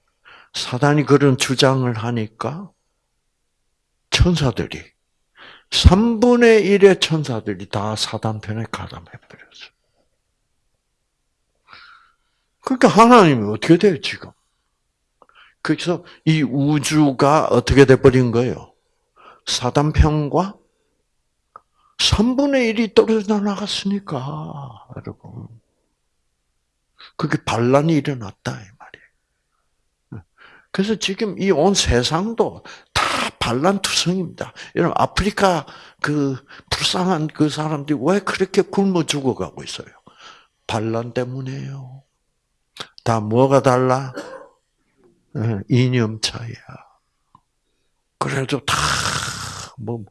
사단이 그런 주장을 하니까 천사들이 3분의 1의 천사들이 다 사단 편에 가담해버렸어요. 그러니까 하나님이 어떻게 돼요, 지금? 그래서 이 우주가 어떻게 돼버린 거예요? 사단 편과 3분의 1이 떨어져 나갔으니까, 여러분. 그게 반란이 일어났다, 이 말이에요. 그래서 지금 이 온 세상도 다 반란투성입니다. 여러분, 아프리카 그 불쌍한 그 사람들이 왜 그렇게 굶어 죽어가고 있어요? 반란 때문에요. 다 뭐가 달라? 예, 이념 차이야. 그래도 다, 뭐,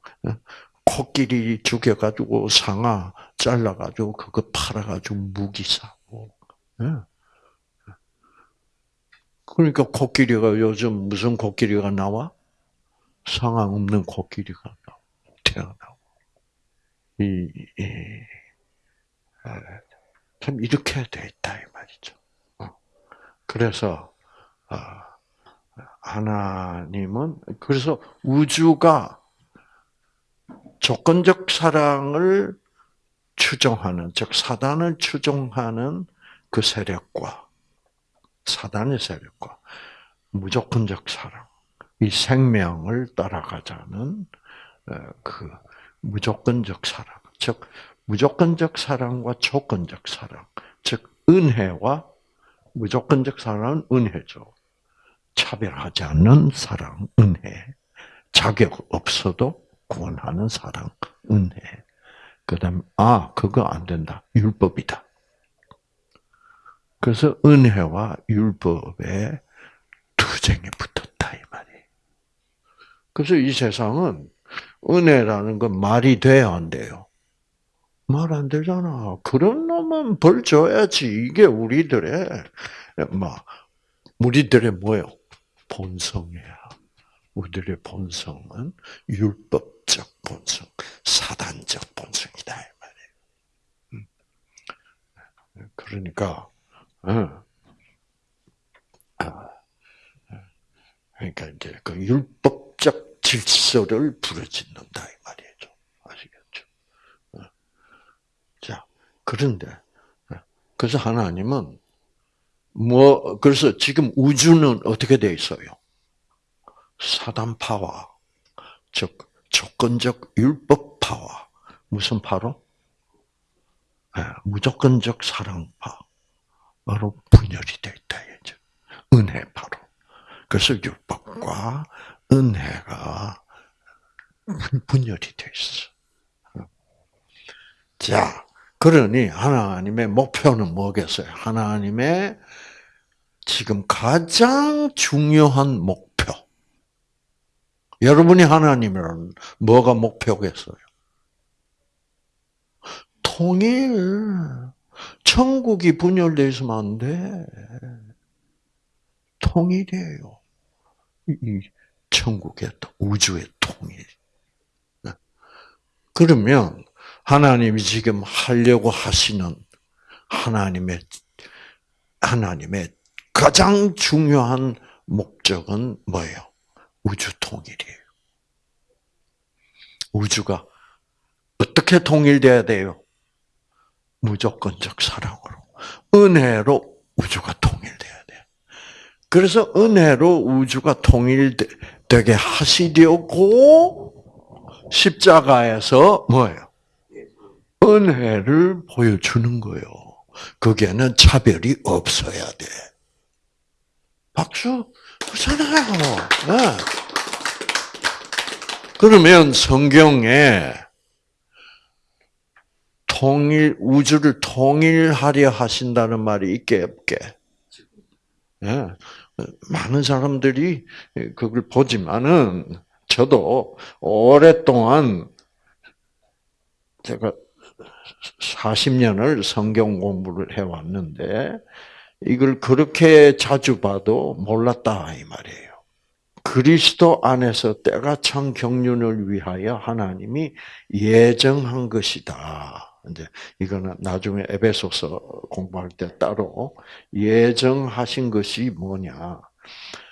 코끼리 죽여가지고 상아 잘라가지고 그거 팔아가지고 무기 사고. 예. 그러니까 코끼리가 요즘 무슨 코끼리가 나와? 상황 없는 코끼리가 태어나고. 이, 이, 참 이렇게 돼 있다 이 말이죠. 어. 그래서 어, 하나님은 그래서 우주가 조건적 사랑을 추종하는 즉 사단을 추종하는 그 세력과 사단의 세력과 무조건적 사랑, 이 생명을 따라가자는 어, 그 무조건적 사랑, 즉 무조건적 사랑과 조건적 사랑, 즉 은혜와 무조건적 사랑은 은혜죠. 차별하지 않는 사랑, 은혜. 자격 없어도 구원하는 사랑, 은혜. 그 다음, 아, 그거 안 된다. 율법이다. 그래서 은혜와 율법에 투쟁이 말이. 그래서 이 세상은 은혜라는 건 말이 돼야 안 돼요. 말 안 되잖아. 그런 놈은 벌 줘야지. 이게 우리들의, 뭐, 우리들의 뭐요? 본성이야. 우리들의 본성은 율법적 본성, 사단적 본성이다 이 말이에요. 음. 그러니까 어. 아. 그러니까 이제 그 율법적 질서를 부러짓는다 이 말이죠. 아시겠죠? 어. 자 그런데 어. 그래서 하나님은 뭐 그래서 지금 우주는 어떻게 돼 있어요? 사단파와 즉 조건적 율법파와 무슨 파로? 네, 무조건적 사랑파. 바로 분열이 되어 있다. 이제. 은혜파로. 그래서 율법과 은혜가 분열이 되어 있어. 자, 그러니 하나님의 목표는 뭐겠어요? 하나님의 지금 가장 중요한 목표. 여러분이 하나님이라는 뭐가 목표겠어요? 통일. 천국이 분열되어 있으면 안 돼. 통일이에요. 이 천국의 우주의 통일. 네. 그러면 하나님이 지금 하려고 하시는 하나님의 하나님의 가장 중요한 목적은 뭐예요? 우주 통일이에요. 우주가 어떻게 통일돼야 돼요? 무조건적 사랑으로. 은혜로 우주가 통일돼야 돼. 그래서 은혜로 우주가 통일 되게 하시려고 십자가에서 뭐예요? 은혜를 보여주는 거예요. 거기에는 차별이 없어야 돼. 박수, 그렇잖아요. 네. 그러면 성경에 통일 우주를 통일하려 하신다는 말이 있게 없게. 예. 많은 사람들이 그걸 보지만은 저도 오랫동안 제가 40년을 성경 공부를 해왔는데 이걸 그렇게 자주 봐도 몰랐다 이 말이에요. 그리스도 안에서 때가 찬 경륜을 위하여 하나님이 예정한 것이다. 이제 이거는 나중에 에베소서 공부할 때 따로 예정하신 것이 뭐냐?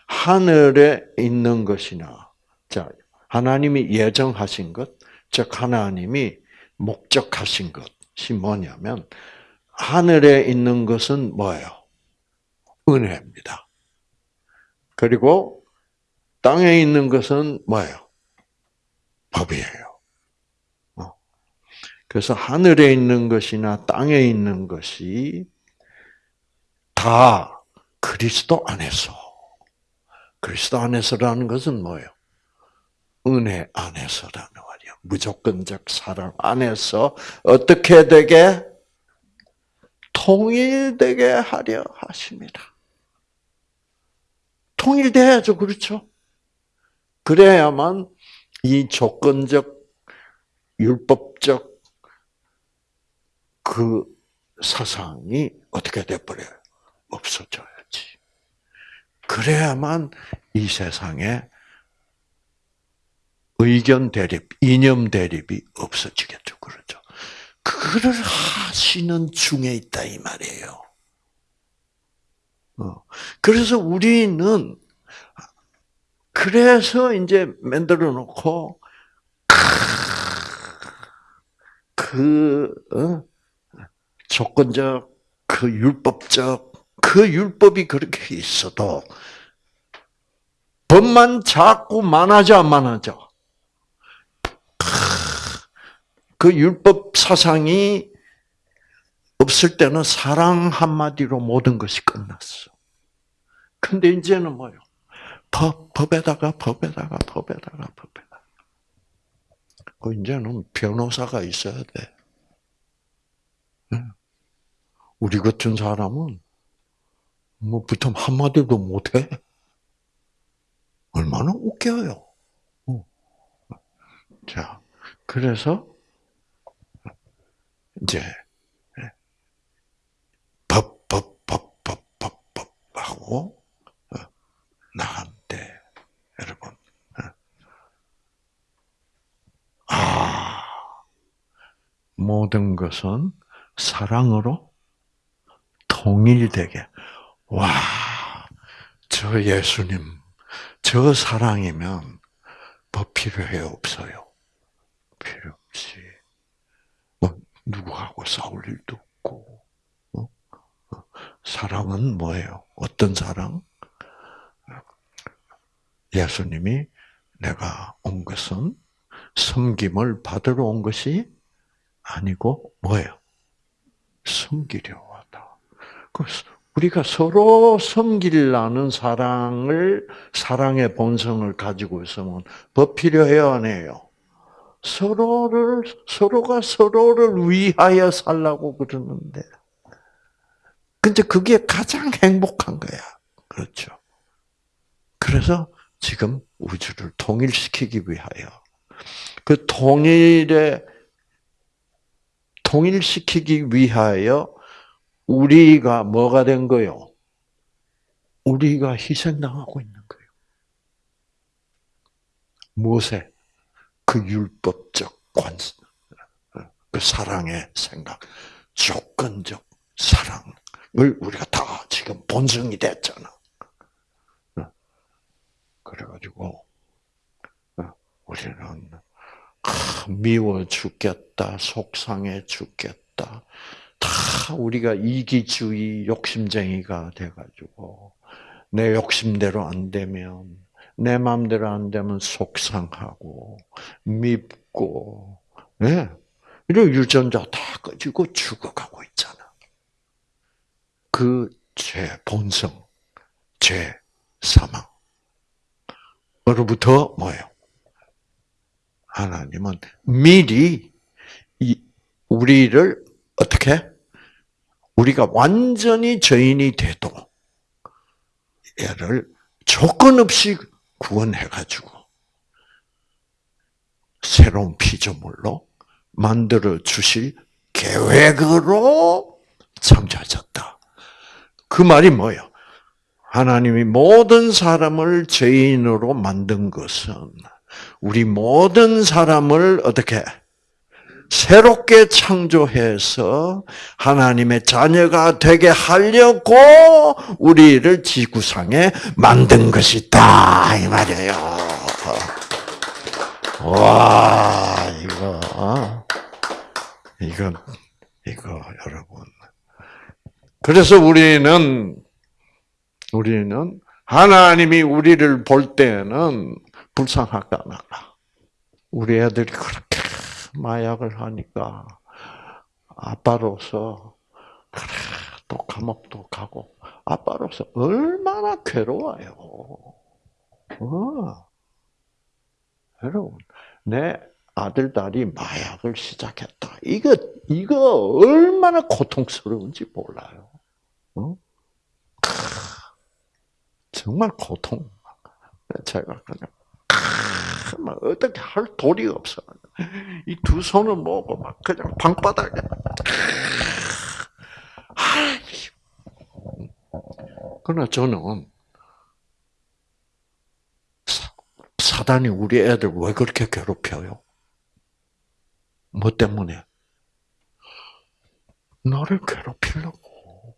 하늘에 있는 것이나 자 하나님이 예정하신 것, 즉 하나님이 목적하신 것이 뭐냐면 하늘에 있는 것은 뭐예요? 은혜입니다. 그리고 땅에 있는 것은 뭐예요? 법이에요. 그래서 하늘에 있는 것이나 땅에 있는 것이 다 그리스도 안에서. 그리스도 안에서라는 것은 뭐예요? 은혜 안에서라는 말이야. 무조건적 사랑 안에서 어떻게 되게 통일되게 하려 하십니다. 통일돼야죠, 그렇죠? 그래야만 이 조건적 율법적 그 사상이 어떻게 돼버려요? 없어져야지. 그래야만 이 세상에 의견 대립, 이념 대립이 없어지겠죠. 그렇죠. 그를 하시는 중에 있다 이 말이에요. 어. 그래서 우리는 그래서 이제 만들어 놓고 그 어? 조건적 그 율법적 그 율법이 그렇게 있어도 법만 자꾸 많아져 안 많아져. 그 율법 사상이 없을 때는 사랑 한마디로 모든 것이 끝났어. 근데 이제는 뭐요? 법, 법에다가, 법에다가, 법에다가, 법에다가. 그 이제는 변호사가 있어야 돼. 우리 같은 사람은 뭐 부터 한마디도 못해. 얼마나 웃겨요. 어. 자, 그래서 이제 법, 법, 법, 법, 법, 법 하고 어, 나간대, 여러분. 어. 아, 모든 것은 사랑으로 통일되게. 와, 저 예수님, 저 사랑이면 법 필요해 없어요. 필요 없이. 뭐, 누구하고 싸울 일도 없고. 어? 사랑은 뭐예요? 어떤 사랑? 예수님이 내가 온 것은 섬김을 받으러 온 것이 아니고 뭐예요? 그래서 우리가 서로 섬기려는 사랑을 사랑의 본성을 가지고 있으면 법 필요해요, 안 해요? 서로를 서로가 서로를 위하여 살라고 그러는데, 근데 그게 가장 행복한 거야. 그렇죠. 그래서 지금 우주를 통일시키기 위하여 그 통일의 통일시키기 위하여 우리가 뭐가 된 거요? 우리가 희생당하고 있는 거예요. 무엇에? 그 율법적 관, 그 사랑의 생각, 조건적 사랑을 우리가 다 지금 본성이 됐잖아. 그래가지고 우리는 미워 죽겠다, 속상해 죽겠다. 다 우리가 이기주의 욕심쟁이가 돼가지고 내 욕심대로 안 되면 내 마음대로 안 되면 속상하고 밉고 네. 이런 유전자 다 가지고 죽어가고 있잖아. 그 죄 본성, 죄 사망. 으로부터 뭐예요? 하나님은 미리 우리를 어떻게 우리가 완전히 죄인이 돼도 얘를 조건 없이 구원해가지고 새로운 피조물로 만들어 주실 계획으로 창조하셨다. 그 말이 뭐예요? 하나님이 모든 사람을 죄인으로 만든 것은 우리 모든 사람을 어떻게 새롭게 창조해서 하나님의 자녀가 되게 하려고 우리를 지구상에 만든 것이다 이 말이에요. 와 이거 이거 이거 여러분. 그래서 우리는 우리는 하나님이 우리를 볼 때는 말까. 우리 애들이 그렇게 마약을 하니까 아빠로서 그래 또 감옥도 가고 아빠로서 얼마나 괴로워요. 어. 여러분 내 아들 딸이 마약을 시작했다. 이거 이거 얼마나 고통스러운지 몰라요. 어? 정말 고통. 제가 그냥 막 어떻게 할 도리가 없어. 이 두 손을 모으고 막 그냥 방바닥에. 그러나 저는 사단이 우리 애들 왜 그렇게 괴롭혀요? 뭐 때문에? 너를 괴롭히려고.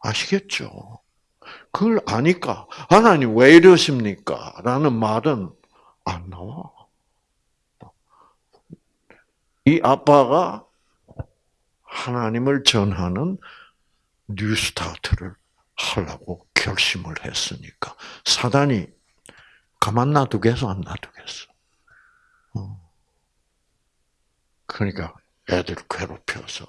아시겠죠? 그걸 아니까 하나님 왜 이러십니까? 라는 말은 안 나와. 이 아빠가 하나님을 전하는 뉴스타트를 하려고 결심을 했으니까 사단이 가만 놔두겠어 안 놔두겠어. 어. 그러니까 애들 괴롭혀서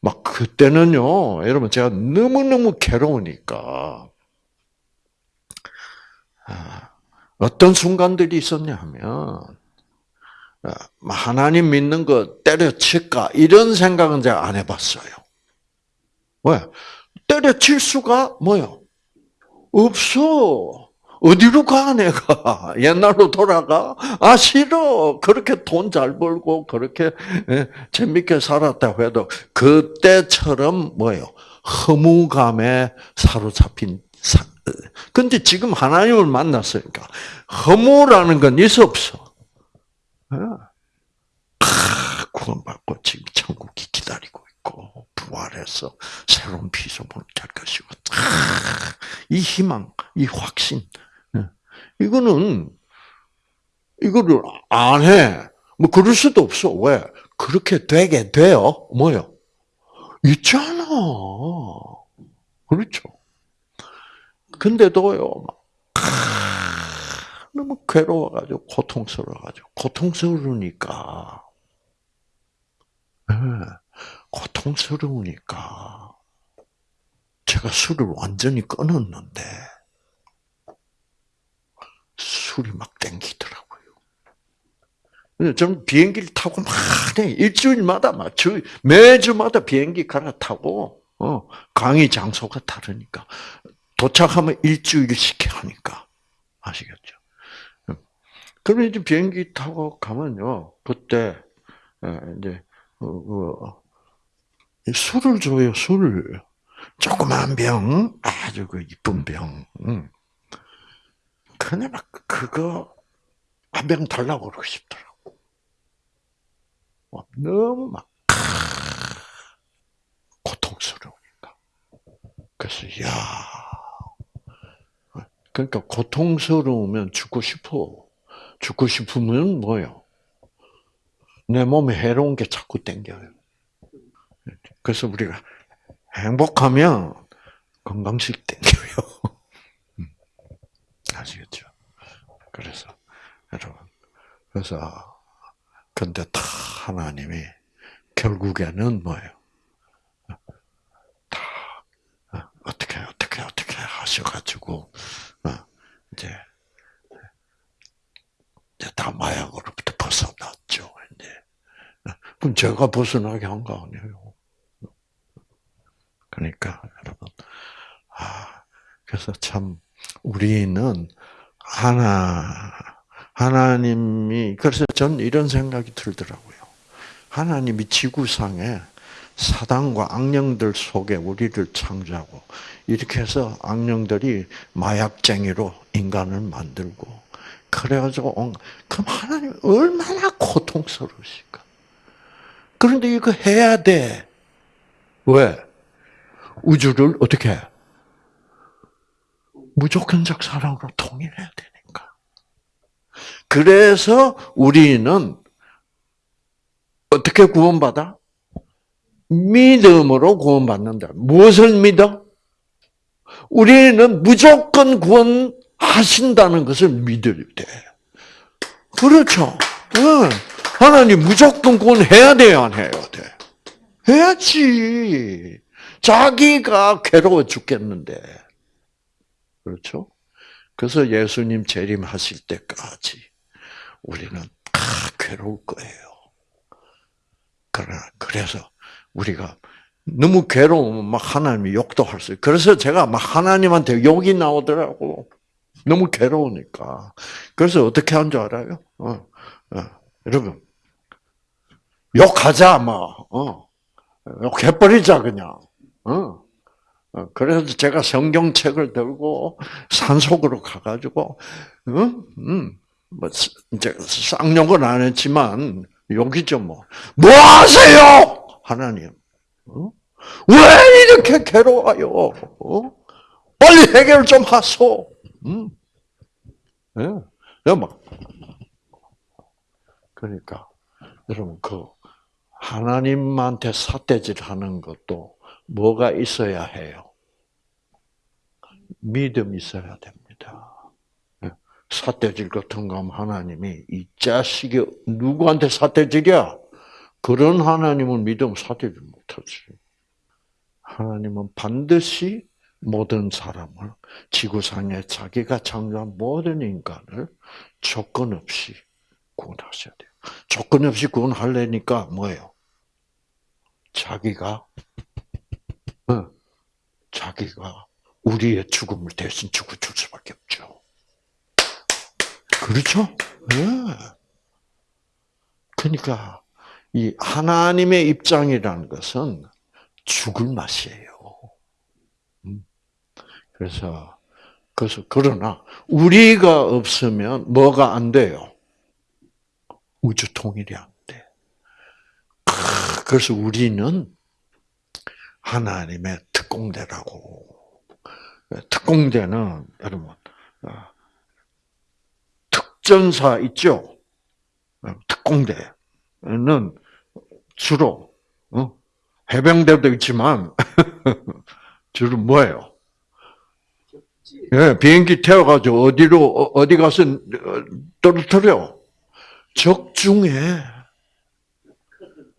막 그때는요 여러분 제가 너무 너무 괴로우니까 아, 어떤 순간들이 있었냐면 아, 하나님 믿는 거 때려칠까 이런 생각은 제가 안 해봤어요. 왜? 때려칠 수가 뭐요? 없어. 어디로 가 내가 옛날로 돌아가 아 싫어 그렇게 돈 잘 벌고 그렇게 예, 재밌게 살았다고 해도 그때처럼 뭐요 허무감에 사로잡힌 사. 근데 지금 하나님을 만났으니까 허무라는 건 있어 없어 아, 구원받고 지금 천국이 기다리고 있고 부활해서 새로운 피조물이 될 것이고 이 희망, 이 확신 이거는 이거를 안 해. 뭐 그럴 수도 없어. 왜? 그렇게 되게 돼요. 뭐요? 있잖아. 그렇죠. 근데도요. 막, 너무 괴로워가지고 고통스러워가지고 고통스러우니까 네, 고통스러우니까 제가 술을 완전히 끊었는데 술이 막 땡기더라고요. 저는 비행기를 타고 막 일주일마다 막 매주마다 비행기 갈아타고 어, 강의 장소가 다르니까 도착하면 일주일씩 하니까 아시겠죠? 그러면 이제 비행기 타고 가면요 그때 예, 이제 어, 어, 술을 줘요 술을 조그만 병 아주 그 이쁜 병. 근데 막 그거 한 병 달라고 그러고 싶더라고. 너무 막 고통스러우니까. 그래서 야, 그러니까 고통스러우면 죽고 싶어. 죽고 싶으면 뭐요? 내 몸에 해로운 게 자꾸 땡겨요. 그래서 우리가 행복하면 건강식 땡겨요. 아시겠죠? 그래서 여러분 그래서 근데 다 하나님이 결국에는 뭐예요? 다 어, 어떻게 어떻게 어떻게 하셔가지고 어, 이제 이제 다 마약으로부터 벗어났죠. 이제 어, 그럼 제가 벗어나게 한 거 아니에요. 그러니까 여러분 아 그래서 참 우리는 하나 하나님이 그래서 전 이런 생각이 들더라고요. 하나님이 지구상에 사단과 악령들 속에 우리를 창조하고 이렇게 해서 악령들이 마약쟁이로 인간을 만들고 그래가지고 그럼 하나님 얼마나 고통스러우실까? 그런데 이거 해야 돼. 왜? 우주를 어떻게 해? 무조건적 사랑으로 통일해야 되니까. 그래서 우리는 어떻게 구원받아? 믿음으로 구원받는다. 무엇을 믿어? 우리는 무조건 구원하신다는 것을 믿어야 돼. 그렇죠. 하나님 무조건 구원해야 돼요, 안 해야 돼? 해야지. 자기가 괴로워 죽겠는데. 그렇죠? 그래서 예수님 재림하실 때까지 우리는 다 괴로울 거예요. 그러나 그래서 우리가 너무 괴로우면 막 하나님이 욕도 할 수 있어요. 그래서 제가 막 하나님한테 욕이 나오더라고. 너무 괴로우니까. 그래서 어떻게 한 줄 알아요? 어, 어. 여러분, 욕하자, 뭐, 어. 욕해버리자, 그냥. 어. 어, 그래서 제가 성경책을 들고 산속으로 가가지고, 응, 응, 뭐 이제 쌍욕은 안 했지만 욕이죠 뭐. 뭐 하세요? 하나님, 어? 왜 이렇게 괴로워요? 어? 빨리 해결 좀 하소. 음. 예, 막 그러니까 여러분 그 하나님한테 사대질하는 것도 뭐가 있어야 해요? 믿음 있어야 됩니다. 예. 사대질 같은 거 하면 하나님이 이 자식이 누구한테 사대질이야? 그런 하나님은 믿음 사대질 못하지. 하나님은 반드시 모든 사람을 지구상에 자기가 창조한 모든 인간을 조건 없이 구원하셔야 돼요. 조건 없이 구원하려니까 뭐예요? 자기가 어, 자기가 우리의 죽음을 대신 죽어 줄 수밖에 없죠. 그렇죠? 네. 그러니까 이 하나님의 입장이라는 것은 죽을 맛이에요. 음. 그래서 그래서 그러나 우리가 없으면 뭐가 안 돼요? 우주 통일이 안 돼. 그래서 우리는 하나님의 특공대라고. 특공대는 여러분 어, 특전사 있죠. 특공대는 주로 어, 해병대도 있지만 주로 뭐예요? 예, 비행기 태워가지고 어디로 어디 가서 떨어뜨려 적중에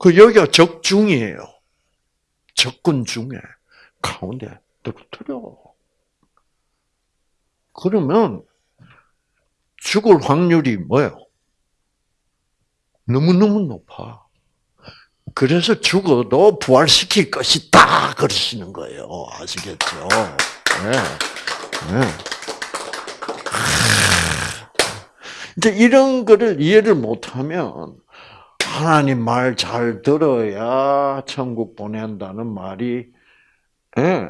그 여기가 적중이에요. 적군 중에 가운데 떨어뜨려. 그러면 죽을 확률이 뭐예요? 너무너무 높아. 그래서 죽어도 부활시킬 것이다. 그러시는 거예요. 아시겠죠? 네. 네. 이제 이런 거를 이해를 못하면 하나님 말 잘 들어야 천국 보낸다는 말이 예,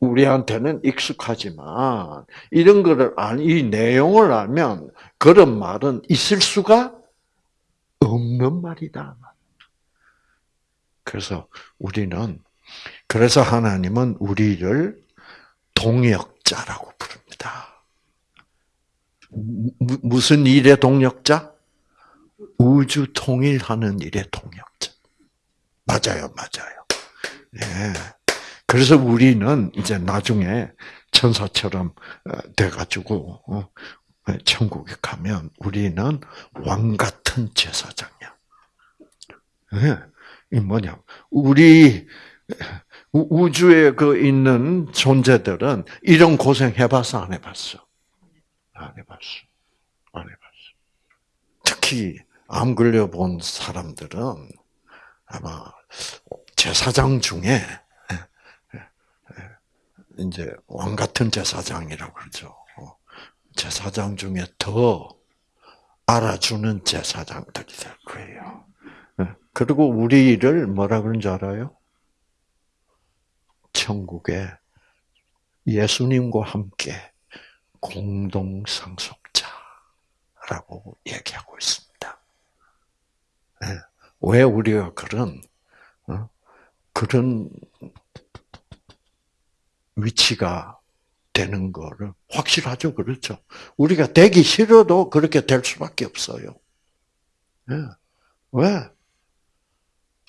우리한테는 익숙하지만 이런 거를 이 내용을 알면 그런 말은 있을 수가 없는 말이다. 그래서 우리는 그래서 하나님은 우리를 동역자라고 부릅니다. 무슨 일의 동역자? 우주 통일하는 일의 동역자. 맞아요, 맞아요. 예. 그래서 우리는 이제 나중에 천사처럼 어, 돼가지고 어, 천국에 가면 우리는 왕 같은 제사장이야. 예. 이 뭐냐? 우리 우주에 그 있는 존재들은 이런 고생 해봤어, 안 해봤어? 안 해봤어. 안 해봤어. 특히 암 걸려본 사람들은 아마 제사장 중에 이제 왕 같은 제사장이라고 그러죠. 제사장 중에 더 알아주는 제사장들이 될 거예요. 그리고 우리를 뭐라 그런 줄 알아요? 천국에 예수님과 함께 공동 상속자라고 얘기하고 있습니다. 왜 우리가 그런 어? 그런 위치가 되는 거를 확실하죠, 그렇죠? 우리가 되기 싫어도 그렇게 될 수밖에 없어요. 왜?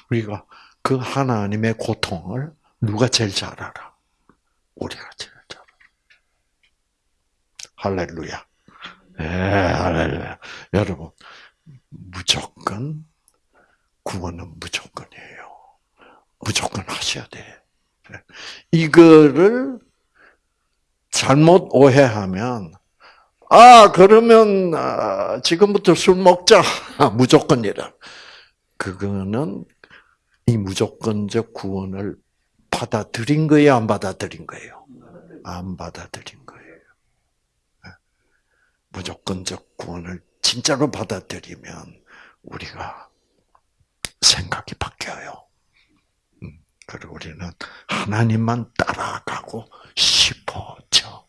우리가 그 하나님의 고통을 누가 제일 잘 알아? 우리가 제일 잘 알아. 할렐루야. 예, 할렐루야. 여러분, 무조건, 구원은 무조건이에요. 무조건 하셔야 돼. 이거를 잘못 오해하면, 아, 그러면, 아, 지금부터 술 먹자. 무조건이라. 그거는 이 무조건적 구원을 받아들인 거예요, 안 받아들인 거예요? 안 받아들인 거예요. 네. 무조건적 구원을 진짜로 받아들이면 우리가 생각이 바뀌어요. 음, 그리고 우리는 하나님만 따라가고 싶어져.